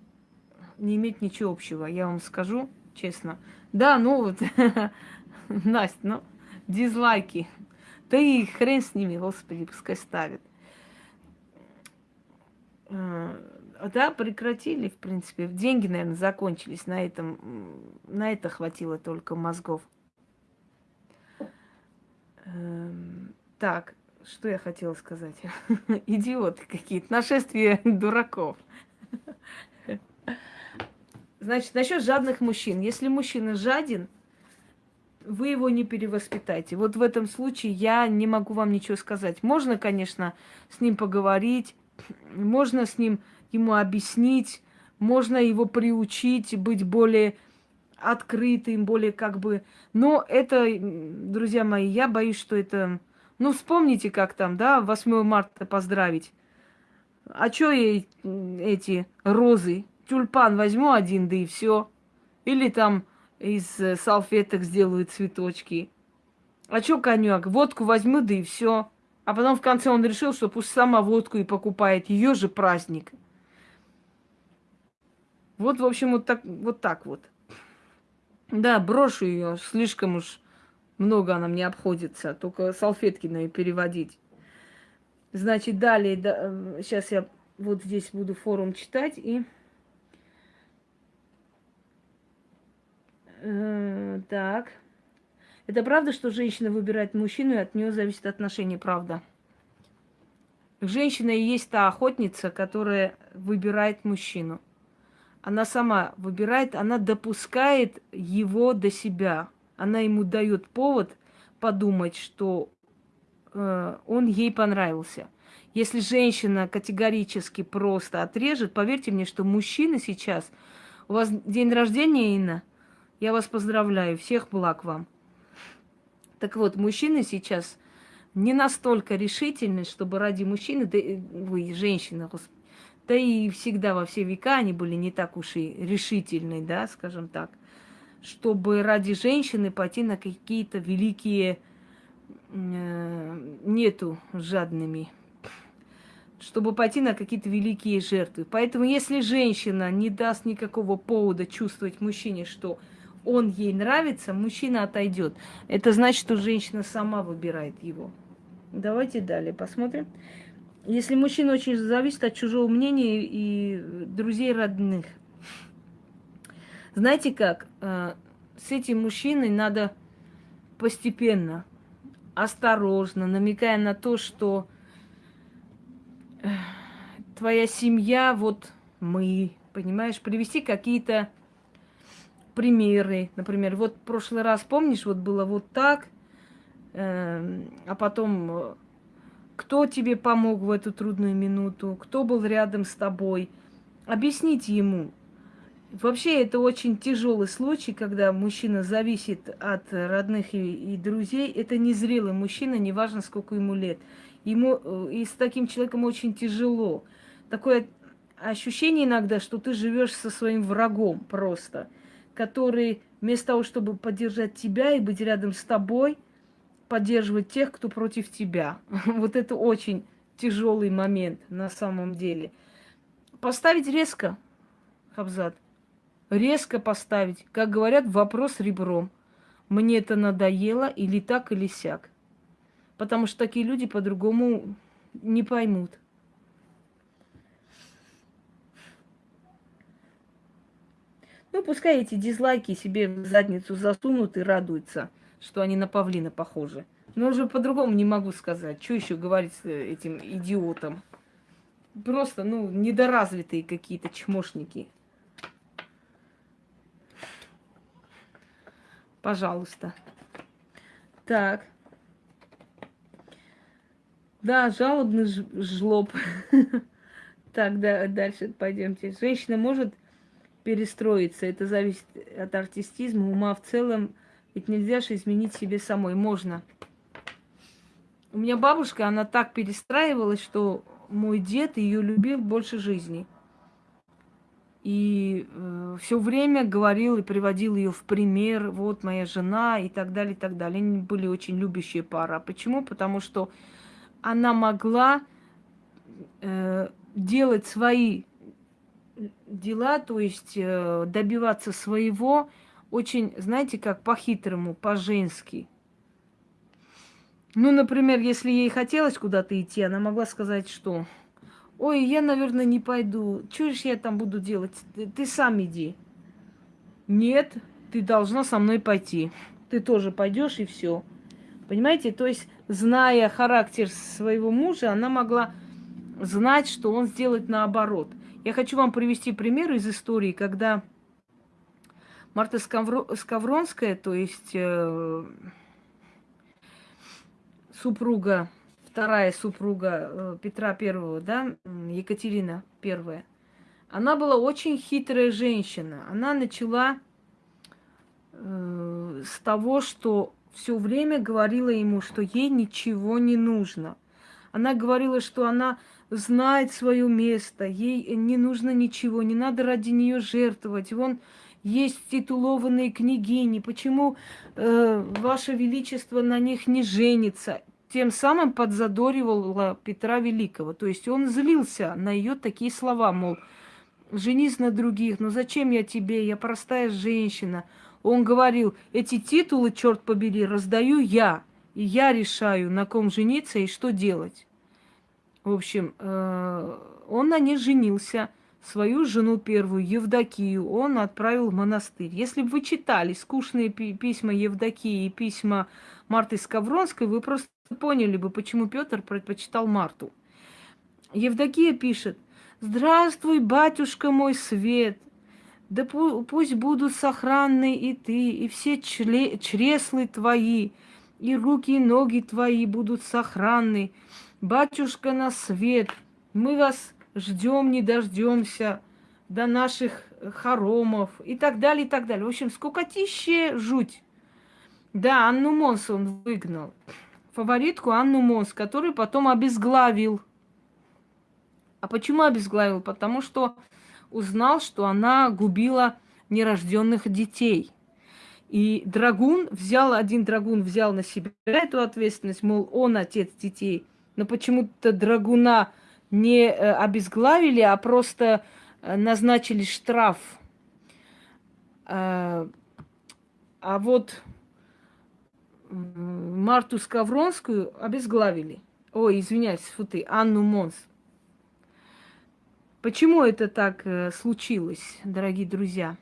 не иметь ничего общего, я вам скажу честно. Да, ну вот, Настя, ну, дизлайки. Да и хрен с ними, господи, пускай ставят. А, да, прекратили, в принципе. Деньги, наверное, закончились на этом. На это хватило только мозгов. Эм, так, что я хотела сказать? Идиоты какие-то. Нашествие дураков. Значит, насчет жадных мужчин. Если мужчина жаден, вы его не перевоспитаете. Вот в этом случае я не могу вам ничего сказать. Можно, конечно, с ним поговорить, можно с ним ему объяснить, можно его приучить быть более открытым, более как бы... Но это, друзья мои, я боюсь, что это... Ну, вспомните, как там, да, 8 марта поздравить. А чё ей эти розы? Тюльпан возьму один, да и все. Или там из э, салфеток сделаю цветочки. А чё коньяк? Водку возьму, да и все. А потом в конце он решил, что пусть сама водку и покупает. Ее же праздник. Вот, в общем, вот так вот. Так вот. Да, брошу ее. Слишком уж много она мне обходится. Только салфетки на переводить. Значит, далее, да, сейчас я вот здесь буду форум читать и... Э, так. Это правда, что женщина выбирает мужчину, и от нее зависит отношение, правда? Женщина и есть та охотница, которая выбирает мужчину. Она сама выбирает, она допускает его до себя. Она ему дает повод подумать, что э, он ей понравился. Если женщина категорически просто отрежет, поверьте мне, что мужчина сейчас... У вас день рождения, Инна? Я вас поздравляю. Всех благ вам. Так вот, мужчины сейчас не настолько решительны, чтобы ради мужчины, да вы, женщина, да и всегда во все века они были не так уж и решительны, да, скажем так, чтобы ради женщины пойти на какие-то великие, э, нету жадными, чтобы пойти на какие-то великие жертвы. Поэтому если женщина не даст никакого повода чувствовать мужчине, что он ей нравится, мужчина отойдет. Это значит, что женщина сама выбирает его. Давайте далее посмотрим. Если мужчина очень зависит от чужого мнения и друзей родных. Знаете как? Э, с этим мужчиной надо постепенно, осторожно, намекая на то, что э, твоя семья, вот мы, понимаешь, привести какие-то примеры. Например, вот в прошлый раз, помнишь, вот было вот так, э, а потом э, кто тебе помог в эту трудную минуту, кто был рядом с тобой. Объясните ему. Вообще это очень тяжелый случай, когда мужчина зависит от родных и, и друзей. Это незрелый мужчина, неважно сколько ему лет. Ему э, и с таким человеком очень тяжело. Такое ощущение иногда, что ты живешь со своим врагом просто – который вместо того, чтобы поддержать тебя и быть рядом с тобой, поддерживает тех, кто против тебя. Вот это очень тяжелый момент на самом деле. Поставить резко, Хабзат, резко поставить. Как говорят, вопрос ребром. Мне это надоело или так, или сяк. Потому что такие люди по-другому не поймут. Ну, пускай эти дизлайки себе в задницу засунут и радуются, что они на павлина похожи. Но уже по-другому не могу сказать. Что еще говорить этим идиотам? Просто, ну, недоразвитые какие-то чмошники. Пожалуйста. Так. Да, жалобный жлоб. Так, да, дальше пойдемте. Женщина может перестроиться. Это зависит от артистизма, ума в целом. Ведь нельзя же изменить себе самой. Можно. У меня бабушка, она так перестраивалась, что мой дед ее любил больше жизни. И э, все время говорил и приводил ее в пример, вот моя жена и так далее, и так далее. Они были очень любящие пара. Почему? Потому что она могла э, делать свои дела, то есть э, добиваться своего, очень, знаете, как по-хитрому, по-женски. Ну, например, если ей хотелось куда-то идти, она могла сказать, что «Ой, я, наверное, не пойду. Чуешь, я там буду делать? Ты, ты сам иди». «Нет, ты должна со мной пойти. Ты тоже пойдешь и все. Понимаете? То есть, зная характер своего мужа, она могла знать, что он сделает наоборот. Я хочу вам привести пример из истории, когда Марта Скавронская, то есть э, супруга, вторая супруга э, Петра Первого, да, Екатерина Первая, она была очень хитрая женщина. Она начала э, с того, что все время говорила ему, что ей ничего не нужно. Она говорила, что она знает свое место, ей не нужно ничего, не надо ради нее жертвовать. Вон есть титулованные княгини, почему э, Ваше Величество на них не женится? Тем самым подзадоривала Петра Великого. То есть он злился на ее такие слова, мол, женись на других, ну зачем я тебе, я простая женщина. Он говорил, эти титулы, черт побери, раздаю я, и я решаю, на ком жениться и что делать. В общем, э, он на ней женился – свою жену первую, Евдокию, он отправил в монастырь. Если бы вы читали скучные письма Евдокии и письма Марты Скавронской, вы просто поняли бы, почему Петр предпочитал Марту. Евдокия пишет, «Здравствуй, батюшка мой свет, да пусть будут сохранны и ты, и все чреслы твои, и руки и ноги твои будут сохранны. Батюшка на свет, мы вас ждем, не дождемся до наших хоромов и так далее, и так далее. В общем, скукотище жуть. Да, Анну Монс он выгнал. Фаворитку Анну Монс, которую потом обезглавил. А почему обезглавил? Потому что узнал, что она губила нерожденных детей. И драгун взял, один драгун взял на себя эту ответственность, мол, он отец детей. Но почему-то драгуна не э, обезглавили, а просто э, назначили штраф. А, а вот Марту Скавронскую обезглавили. Ой, извиняюсь, фу ты, Анну Монс. Почему это так э, случилось, дорогие друзья?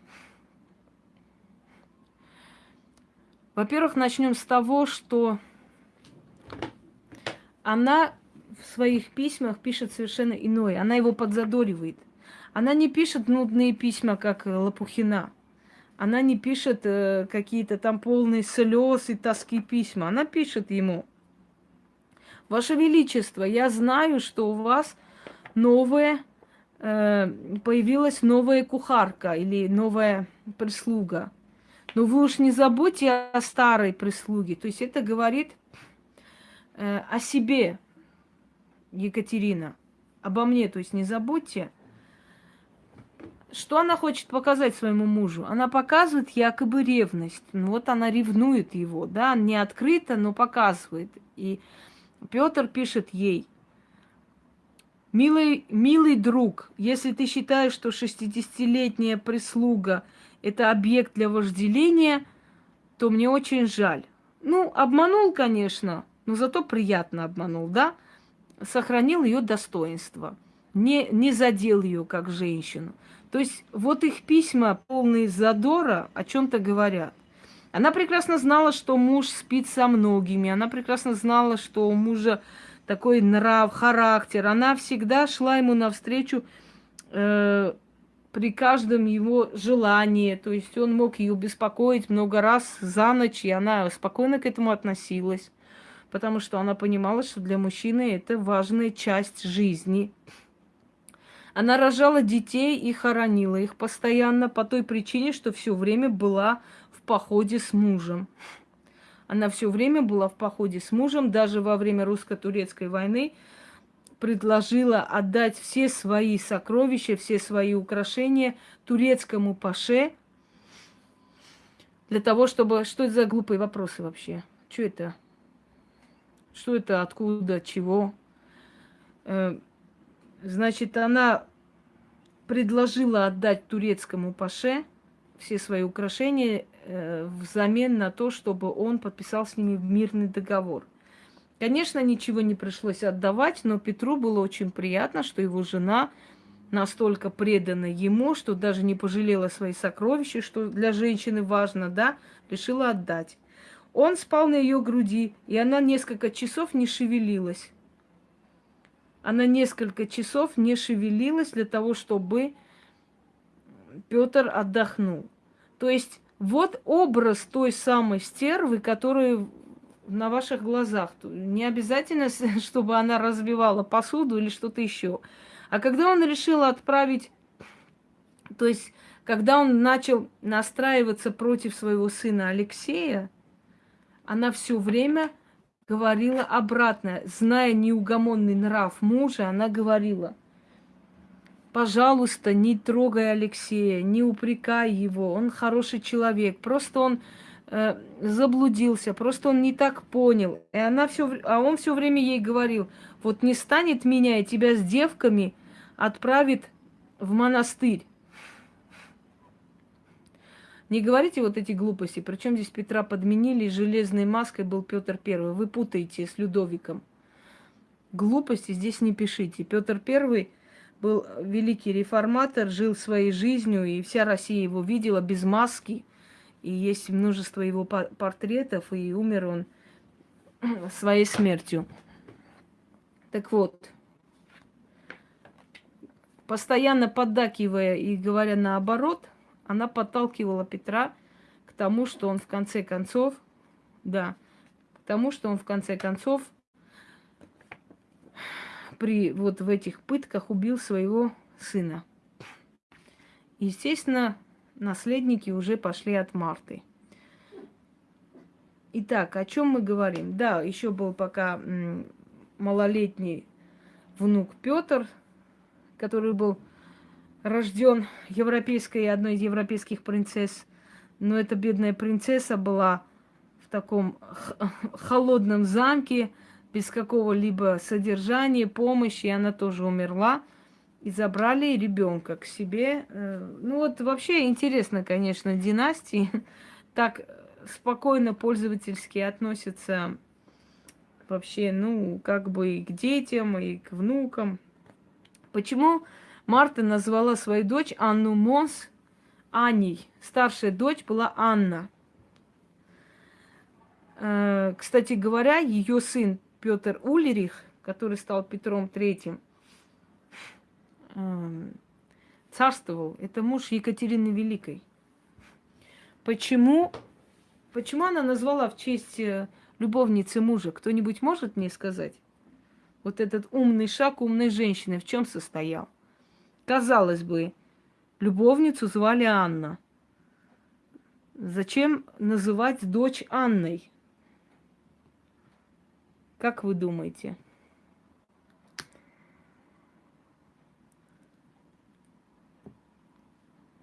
Во-первых, начнем с того, что она в своих письмах пишет совершенно иное. Она его подзадоривает. Она не пишет нудные письма, как Лопухина. Она не пишет э, какие-то там полные слез и тоски письма. Она пишет ему. Ваше Величество, я знаю, что у вас новая, э, появилась новая кухарка или новая прислуга. Но вы уж не забудьте о старой прислуге. То есть это говорит э, о себе, Екатерина, обо мне, то есть не забудьте. Что она хочет показать своему мужу? Она показывает якобы ревность. Ну вот она ревнует его, да, не открыто, но показывает. И Петр пишет ей, Милый, милый друг, если ты считаешь, что 60-летняя прислуга – это объект для вожделения, то мне очень жаль. Ну, обманул, конечно, но зато приятно обманул, да? сохранил ее достоинство, не, не задел ее как женщину. То есть вот их письма, полные задора, о чем-то говорят. Она прекрасно знала, что муж спит со многими. Она прекрасно знала, что у мужа такой нрав, характер. Она всегда шла ему навстречу э, при каждом его желании. То есть он мог ее беспокоить много раз за ночь, и она спокойно к этому относилась потому что она понимала, что для мужчины это важная часть жизни. Она рожала детей и хоронила их постоянно по той причине, что все время была в походе с мужем. Она все время была в походе с мужем, даже во время русско-турецкой войны предложила отдать все свои сокровища, все свои украшения турецкому паше, для того, чтобы... Что это за глупые вопросы вообще? Что это? Что это, откуда, чего? Э, значит, она предложила отдать турецкому паше все свои украшения э, взамен на то, чтобы он подписал с ними мирный договор. Конечно, ничего не пришлось отдавать, но Петру было очень приятно, что его жена настолько предана ему, что даже не пожалела свои сокровища, что для женщины важно, да, решила отдать. Он спал на ее груди, и она несколько часов не шевелилась. Она несколько часов не шевелилась для того, чтобы Петр отдохнул. То есть вот образ той самой стервы, которая на ваших глазах. Не обязательно, чтобы она разбивала посуду или что-то еще. А когда он решил отправить, то есть когда он начал настраиваться против своего сына Алексея, она все время говорила обратно, зная неугомонный нрав мужа, она говорила, пожалуйста, не трогай Алексея, не упрекай его, он хороший человек, просто он э, заблудился, просто он не так понял. И она все, а он все время ей говорил, вот не станет меня и тебя с девками отправит в монастырь. Не говорите вот эти глупости. Причем здесь Петра подменили, железной маской был Петр Первый. Вы путаете с Людовиком. Глупости здесь не пишите. Петр Первый был великий реформатор, жил своей жизнью, и вся Россия его видела без маски. И есть множество его портретов, и умер он своей смертью. Так вот, постоянно поддакивая и говоря наоборот – она подталкивала Петра к тому, что он в конце концов, да, к тому, что он в конце концов при вот в этих пытках убил своего сына. Естественно, наследники уже пошли от Марты. Итак, о чем мы говорим? Да, еще был пока малолетний внук Петр, который был рожден европейской, одной из европейских принцесс. Но эта бедная принцесса была в таком холодном замке, без какого-либо содержания, помощи, и она тоже умерла. И забрали ребенка к себе. Э, ну вот вообще интересно, конечно, династии так спокойно пользовательски относятся вообще, ну, как бы и к детям, и к внукам. Почему Марта назвала свою дочь Анну Монс Аней. Старшая дочь была Анна. Э, кстати говоря, ее сын Петр Улерих, который стал Петром Третьим, эм, царствовал. Это муж Екатерины Великой. Почему, почему она назвала в честь э, любовницы мужа? Кто-нибудь может мне сказать? Вот этот умный шаг умной женщины в чем состоял? Казалось бы, любовницу звали Анна. Зачем называть дочь Анной? Как вы думаете?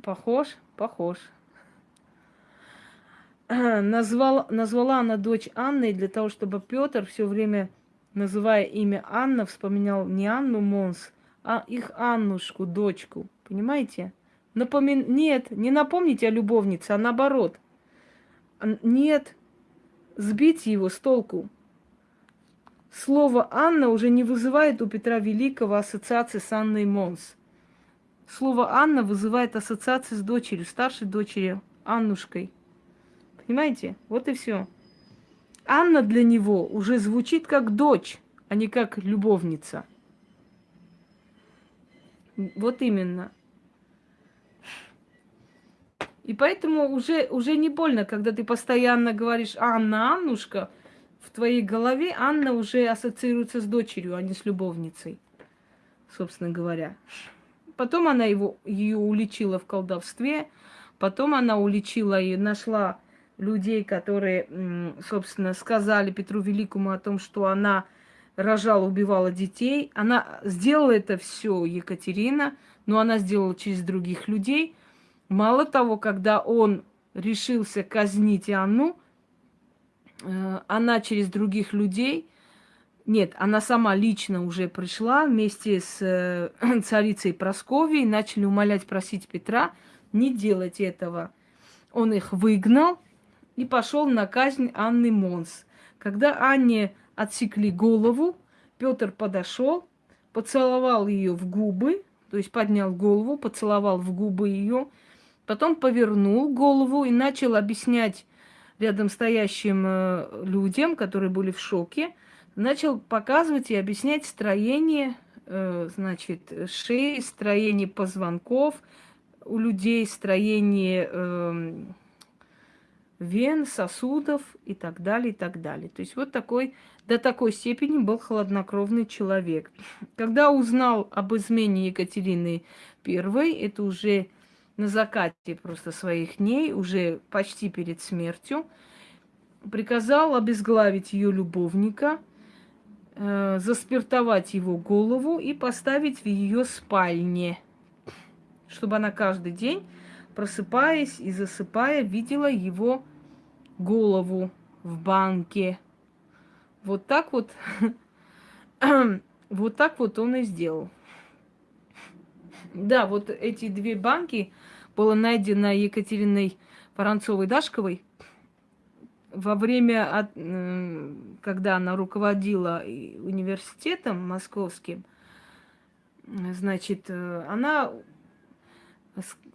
Похож? Похож. Назвал, назвала она дочь Анной для того, чтобы Петр все время, называя имя Анна, вспоминал не Анну Монс, а их Аннушку, дочку. Понимаете? Напомин... Нет, не напомните о любовнице, а наоборот. Нет, сбить его с толку. Слово «Анна» уже не вызывает у Петра Великого ассоциации с Анной Монс. Слово «Анна» вызывает ассоциации с дочерью, старшей дочерью, Аннушкой. Понимаете? Вот и все. Анна для него уже звучит как дочь, а не как любовница. Вот именно. И поэтому уже, уже не больно, когда ты постоянно говоришь «Анна, Аннушка», в твоей голове Анна уже ассоциируется с дочерью, а не с любовницей, собственно говоря. Потом она его, ее уличила в колдовстве, потом она уличила и нашла людей, которые, собственно, сказали Петру Великому о том, что она рожала, убивала детей. Она сделала это все, Екатерина, но она сделала через других людей. Мало того, когда он решился казнить Анну, э, она через других людей, нет, она сама лично уже пришла вместе с э, царицей Просковией, начали умолять, просить Петра не делать этого. он их выгнал и пошел на казнь Анны Монс. Когда Анне отсекли голову, Петр подошел, поцеловал ее в губы, то есть поднял голову, поцеловал в губы ее, потом повернул голову и начал объяснять рядом стоящим э, людям, которые были в шоке, начал показывать и объяснять строение, э, значит, шеи, строение позвонков у людей, строение э, вен, сосудов и так далее, и так далее. То есть вот такой, до такой степени был хладнокровный человек. Когда узнал об измене Екатерины I, это уже на закате просто своих дней, уже почти перед смертью, приказал обезглавить ее любовника, э, заспиртовать его голову и поставить в ее спальне, чтобы она каждый день, просыпаясь и засыпая, видела его голову в банке. Вот так вот, вот так вот он и сделал. Да, вот эти две банки было найдено Екатериной Воронцовой-Дашковой во время, когда она руководила университетом московским, значит, э, она,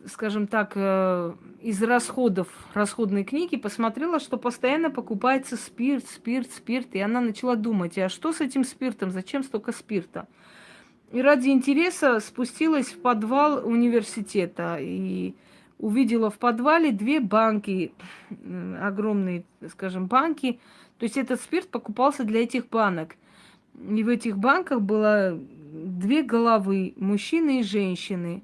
скажем так, э, из расходов расходной книги посмотрела, что постоянно покупается спирт, спирт, спирт, и она начала думать, а что с этим спиртом, зачем столько спирта? И ради интереса спустилась в подвал университета и увидела в подвале две банки, огромные, скажем, банки. То есть этот спирт покупался для этих банок. И в этих банках было две головы, мужчины и женщины.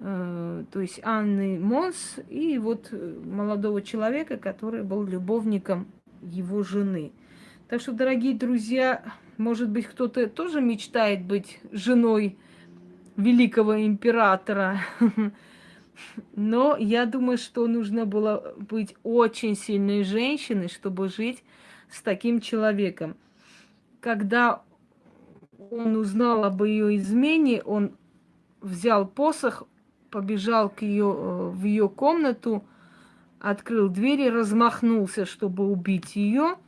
Э, то есть Анны Монс и вот молодого человека, который был любовником его жены. Так что, дорогие друзья, может быть, кто-то тоже мечтает быть женой великого императора. Но я думаю, что нужно было быть очень сильной женщиной, чтобы жить с таким человеком. Когда он узнал об ее измене, он взял посох, побежал к ее, э, в ее комнату, открыл дверь и размахнулся, чтобы убить ее –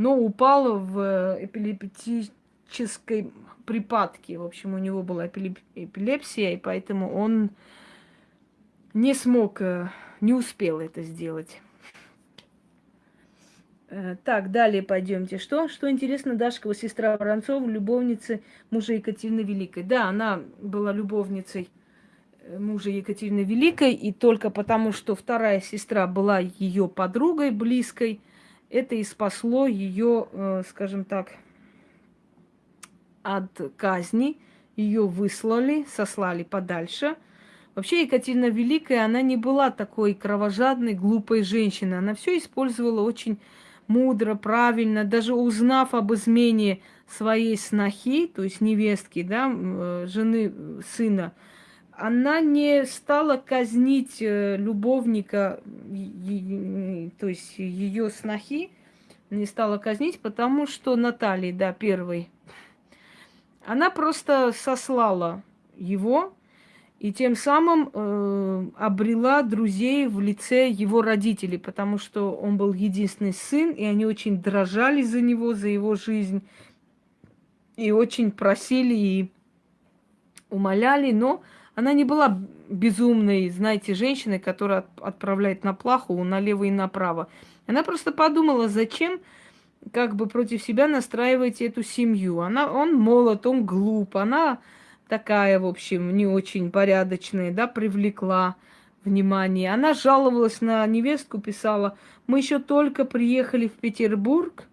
но упал в э, эпилептической припадке. В общем, у него была эпилепсия, и поэтому он не смог, э, не успел это сделать. Так, далее пойдемте. Что? Что интересно, Дашкова сестра Воронцова, любовница мужа Екатерины Великой. Да, она была любовницей мужа Екатерины Великой, и только потому, что вторая сестра была ее подругой близкой, это и спасло ее, э, скажем так, от казни. Ее выслали, сослали подальше. Вообще Екатерина Великая, она не была такой кровожадной, глупой женщиной. Она все использовала очень мудро, правильно. Даже узнав об измене своей снохи, то есть невестки, да, э, жены сына, она не стала казнить э, любовника, то есть ее снохи, не стала казнить, потому что Наталья, да, первый, она просто сослала его и тем самым э, обрела друзей в лице его родителей, потому что он был единственный сын, и они очень дрожали за него, за его жизнь, и очень просили и умоляли, но она не была безумной, знаете, женщиной, которая отправляет на плаху налево и направо. Она просто подумала, зачем как бы против себя настраивать эту семью. Она, он молод, он глуп, она такая, в общем, не очень порядочная, да, привлекла внимание. Она жаловалась на невестку, писала, мы еще только приехали в Петербург,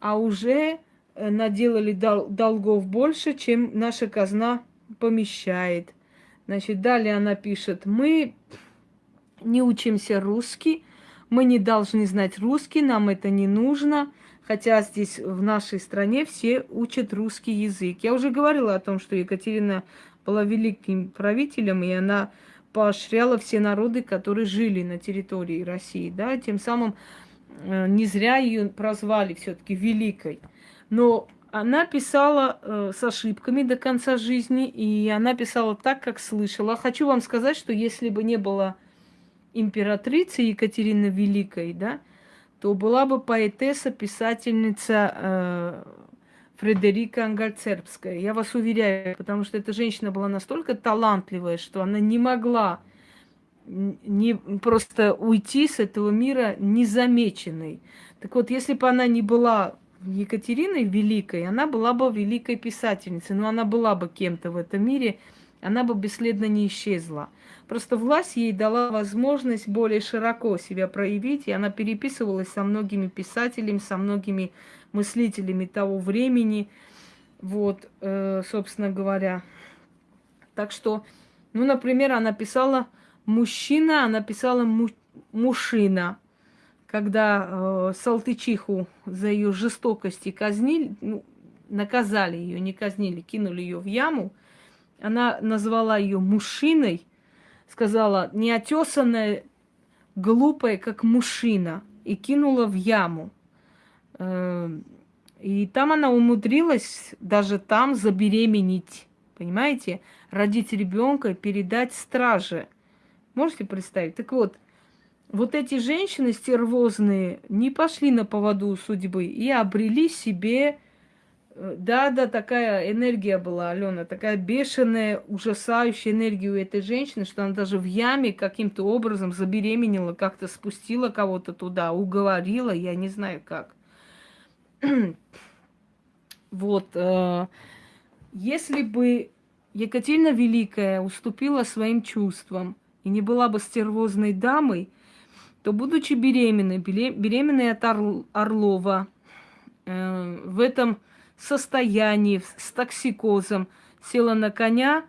а уже э, наделали дол- долгов больше, чем наша казна помещает. Значит, далее она пишет, мы не учимся русский, мы не должны знать русский, нам это не нужно, хотя здесь в нашей стране все учат русский язык. Я уже говорила о том, что Екатерина была великим правителем, и она поощряла все народы, которые жили на территории России, да, тем самым э, не зря ее прозвали все-таки великой. Но она писала э, с ошибками до конца жизни, и она писала так, как слышала. Хочу вам сказать, что если бы не было императрицей Екатерины Великой, да, то была бы поэтесса, писательница э, Фредерика Ангальцербская. Я вас уверяю, потому что эта женщина была настолько талантливая, что она не могла не просто уйти с этого мира незамеченной. Так вот, если бы она не была Екатериной Великой, она была бы великой писательницей, но она была бы кем-то в этом мире, она бы бесследно не исчезла. Просто власть ей дала возможность более широко себя проявить, и она переписывалась со многими писателями, со многими мыслителями того времени, вот, э, собственно говоря. Так что, ну, например, она писала мужчина, она писала му мужчина, когда э, Салтычиху за ее жестокости казнили, ну, наказали ее, не казнили, кинули ее в яму, она назвала ее мужчиной, сказала, неотесанная, глупая, как мужчина, и кинула в яму. Эм, и там она умудрилась даже там забеременеть, понимаете, родить ребенка, передать страже. Можете представить? Так вот, вот эти женщины стервозные не пошли на поводу судьбы и обрели себе Э, да, да, такая энергия была, Алена, такая бешеная, ужасающая энергия у этой женщины, что она даже в яме каким-то образом забеременела, как-то спустила кого-то туда, уговорила, я не знаю как. вот, э, если бы Екатерина Великая уступила своим чувствам и не была бы стервозной дамой, то, будучи беременной, беременной от Орлова, э, в этом состоянии, с токсикозом, села на коня,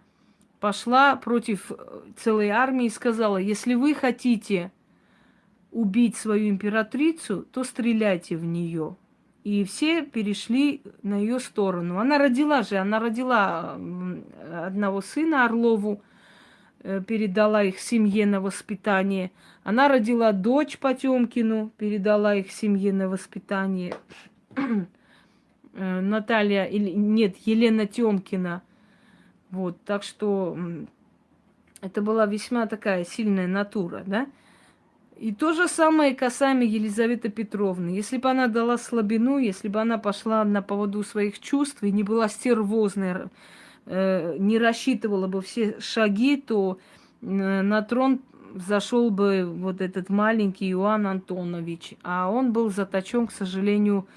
пошла против э, целой армии и сказала, если вы хотите убить свою императрицу, то стреляйте в нее. И все перешли на ее сторону. Она родила же, она родила одного сына Орлову, передала их семье на воспитание. Она родила дочь Потемкину, передала их семье на воспитание. Э, Наталья, или нет, Елена Тёмкина. Вот, так что это была весьма такая сильная натура, да. И то же самое касаемо Елизаветы Петровны. Если бы она дала слабину, если бы она пошла на поводу своих чувств и не была стервозной, э, не рассчитывала бы все шаги, то э, на трон зашел бы вот этот маленький Иоанн Антонович. А он был заточен, к сожалению,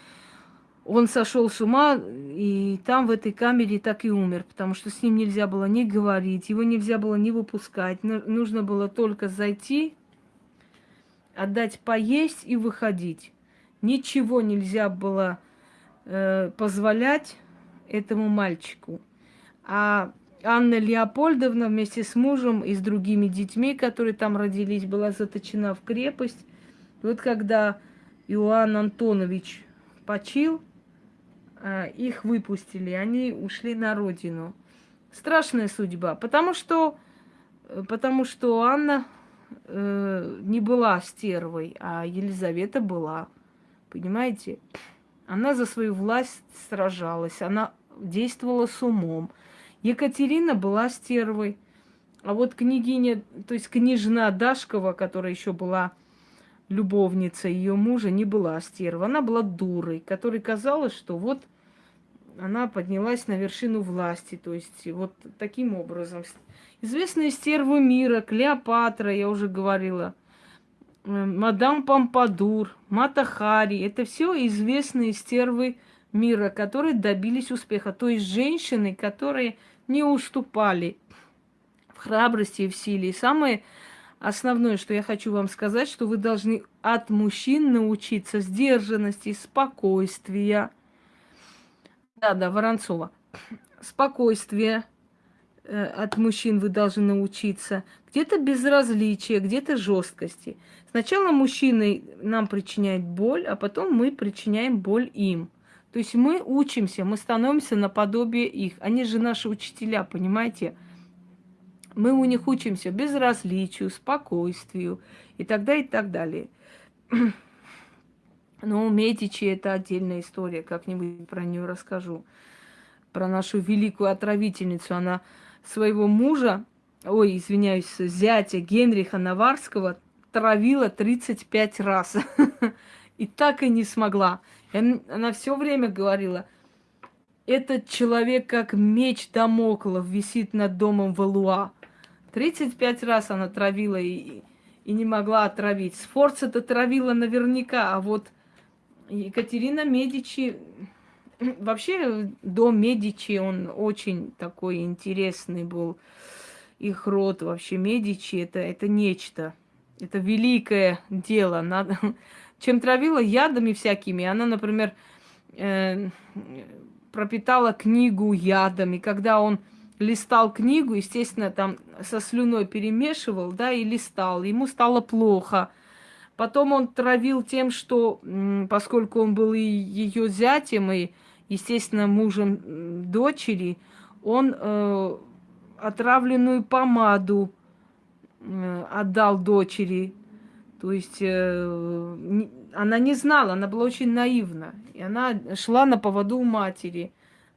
он сошел с ума, и там, в этой камере, так и умер, потому что с ним нельзя было ни говорить, его нельзя было ни выпускать. Нужно было только зайти, отдать поесть и выходить. Ничего нельзя было э, позволять этому мальчику. А Анна Леопольдовна вместе с мужем и с другими детьми, которые там родились, была заточена в крепость. Вот когда Иоанн Антонович почил, Э, их выпустили, они ушли на родину. Страшная судьба, потому что, э, потому что Анна э, не была стервой, а Елизавета была. Понимаете? Она за свою власть сражалась, она действовала с умом. Екатерина была стервой. А вот княгиня, то есть княжна Дашкова, которая еще была любовница ее мужа, не была стерва. Она была дурой, которой казалось, что вот она поднялась на вершину власти. То есть вот таким образом. Известные стервы мира, Клеопатра, я уже говорила, мадам Помпадур, Мата Хари. Это все известные стервы мира, которые добились успеха. То есть женщины, которые не уступали в храбрости и в силе. И самое основное, что я хочу вам сказать, что вы должны от мужчин научиться сдержанности, спокойствия. Да, да, Воронцова. Спокойствие э, от мужчин вы должны научиться. Где-то безразличие, где-то жесткости. Сначала мужчины нам причиняют боль, а потом мы причиняем боль им. То есть мы учимся, мы становимся наподобие их. Они же наши учителя, понимаете? Мы у них учимся безразличию, спокойствию и так далее, и так далее. Но Медичи это отдельная история, как-нибудь про нее расскажу. Про нашу великую отравительницу. Она своего мужа, ой, извиняюсь, зятя Генриха Наварского травила 35 раз. И так и не смогла. И она все время говорила, этот человек как меч Дамоклов висит над домом Валуа. 35 раз она травила и, и не могла отравить. Сфорца-то травила наверняка, а вот Екатерина Медичи... Вообще, дом Медичи, он очень такой интересный был. Их род вообще Медичи, это, это нечто. Это великое дело. Надо... Чем травила ядами всякими. Она, например, э, пропитала книгу ядами. Когда он листал книгу, естественно, там со слюной перемешивал, да, и листал. Ему стало плохо. Потом он травил тем, что, поскольку он был и ее зятем, и, естественно, мужем дочери, он э, отравленную помаду э, отдал дочери. То есть э, она не знала, она была очень наивна. И она шла на поводу у матери.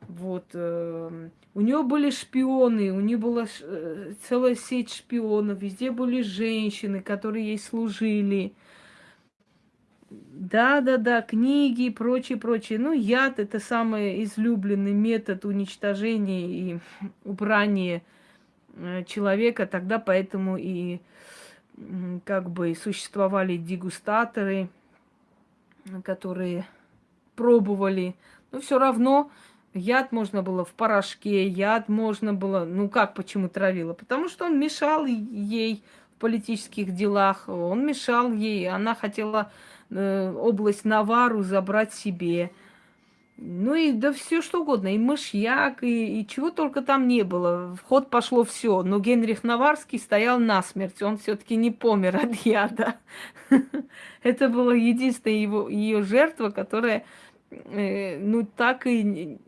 Вот. Э, у нее были шпионы, у нее была э, целая сеть шпионов, везде были женщины, которые ей служили. Да, да, да, книги и прочее, прочее. Ну, яд это самый излюбленный метод уничтожения и убрания э, человека. Тогда поэтому и как бы существовали дегустаторы, которые пробовали. Но все равно яд можно было в порошке, яд можно было, ну как, почему травила? Потому что он мешал ей в политических делах, он мешал ей, она хотела э, область Навару забрать себе. Ну и да все что угодно, и мышьяк, и, и чего только там не было. В ход пошло все. Но Генрих Наварский стоял насмерть, он все-таки не помер от яда. Это была единственная его, ее жертва, которая э, ну так и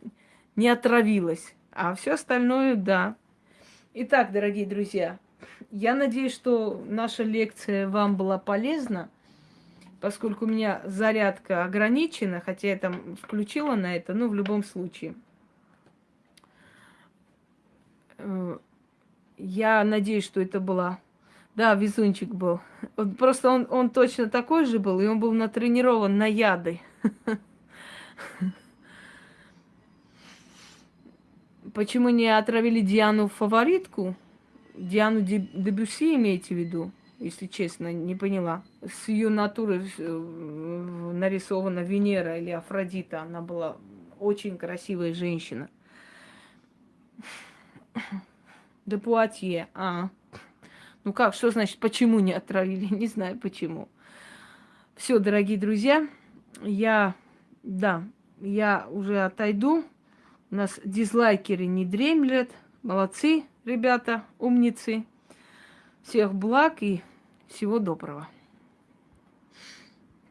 не отравилась. А все остальное, да. Итак, дорогие друзья, я надеюсь, что наша лекция вам была полезна поскольку у меня зарядка ограничена, хотя я там включила на это, но в любом случае. Э, я надеюсь, что это была... Да, везунчик был. Просто он, он точно такой же был, и он был натренирован на яды. Почему не отравили Диану фаворитку? Диану Дебюси имеете в виду? Если честно, не поняла. С ее натуры э, нарисована Венера или Афродита. Она была очень красивая женщина. Де Пуатье, а. Ну как, что значит, почему не отравили? Не знаю почему. Все, дорогие друзья, я, да, я уже отойду. У нас дизлайкеры не дремлят. Молодцы, ребята, умницы. Всех благ и всего доброго.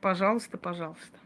Пожалуйста, пожалуйста.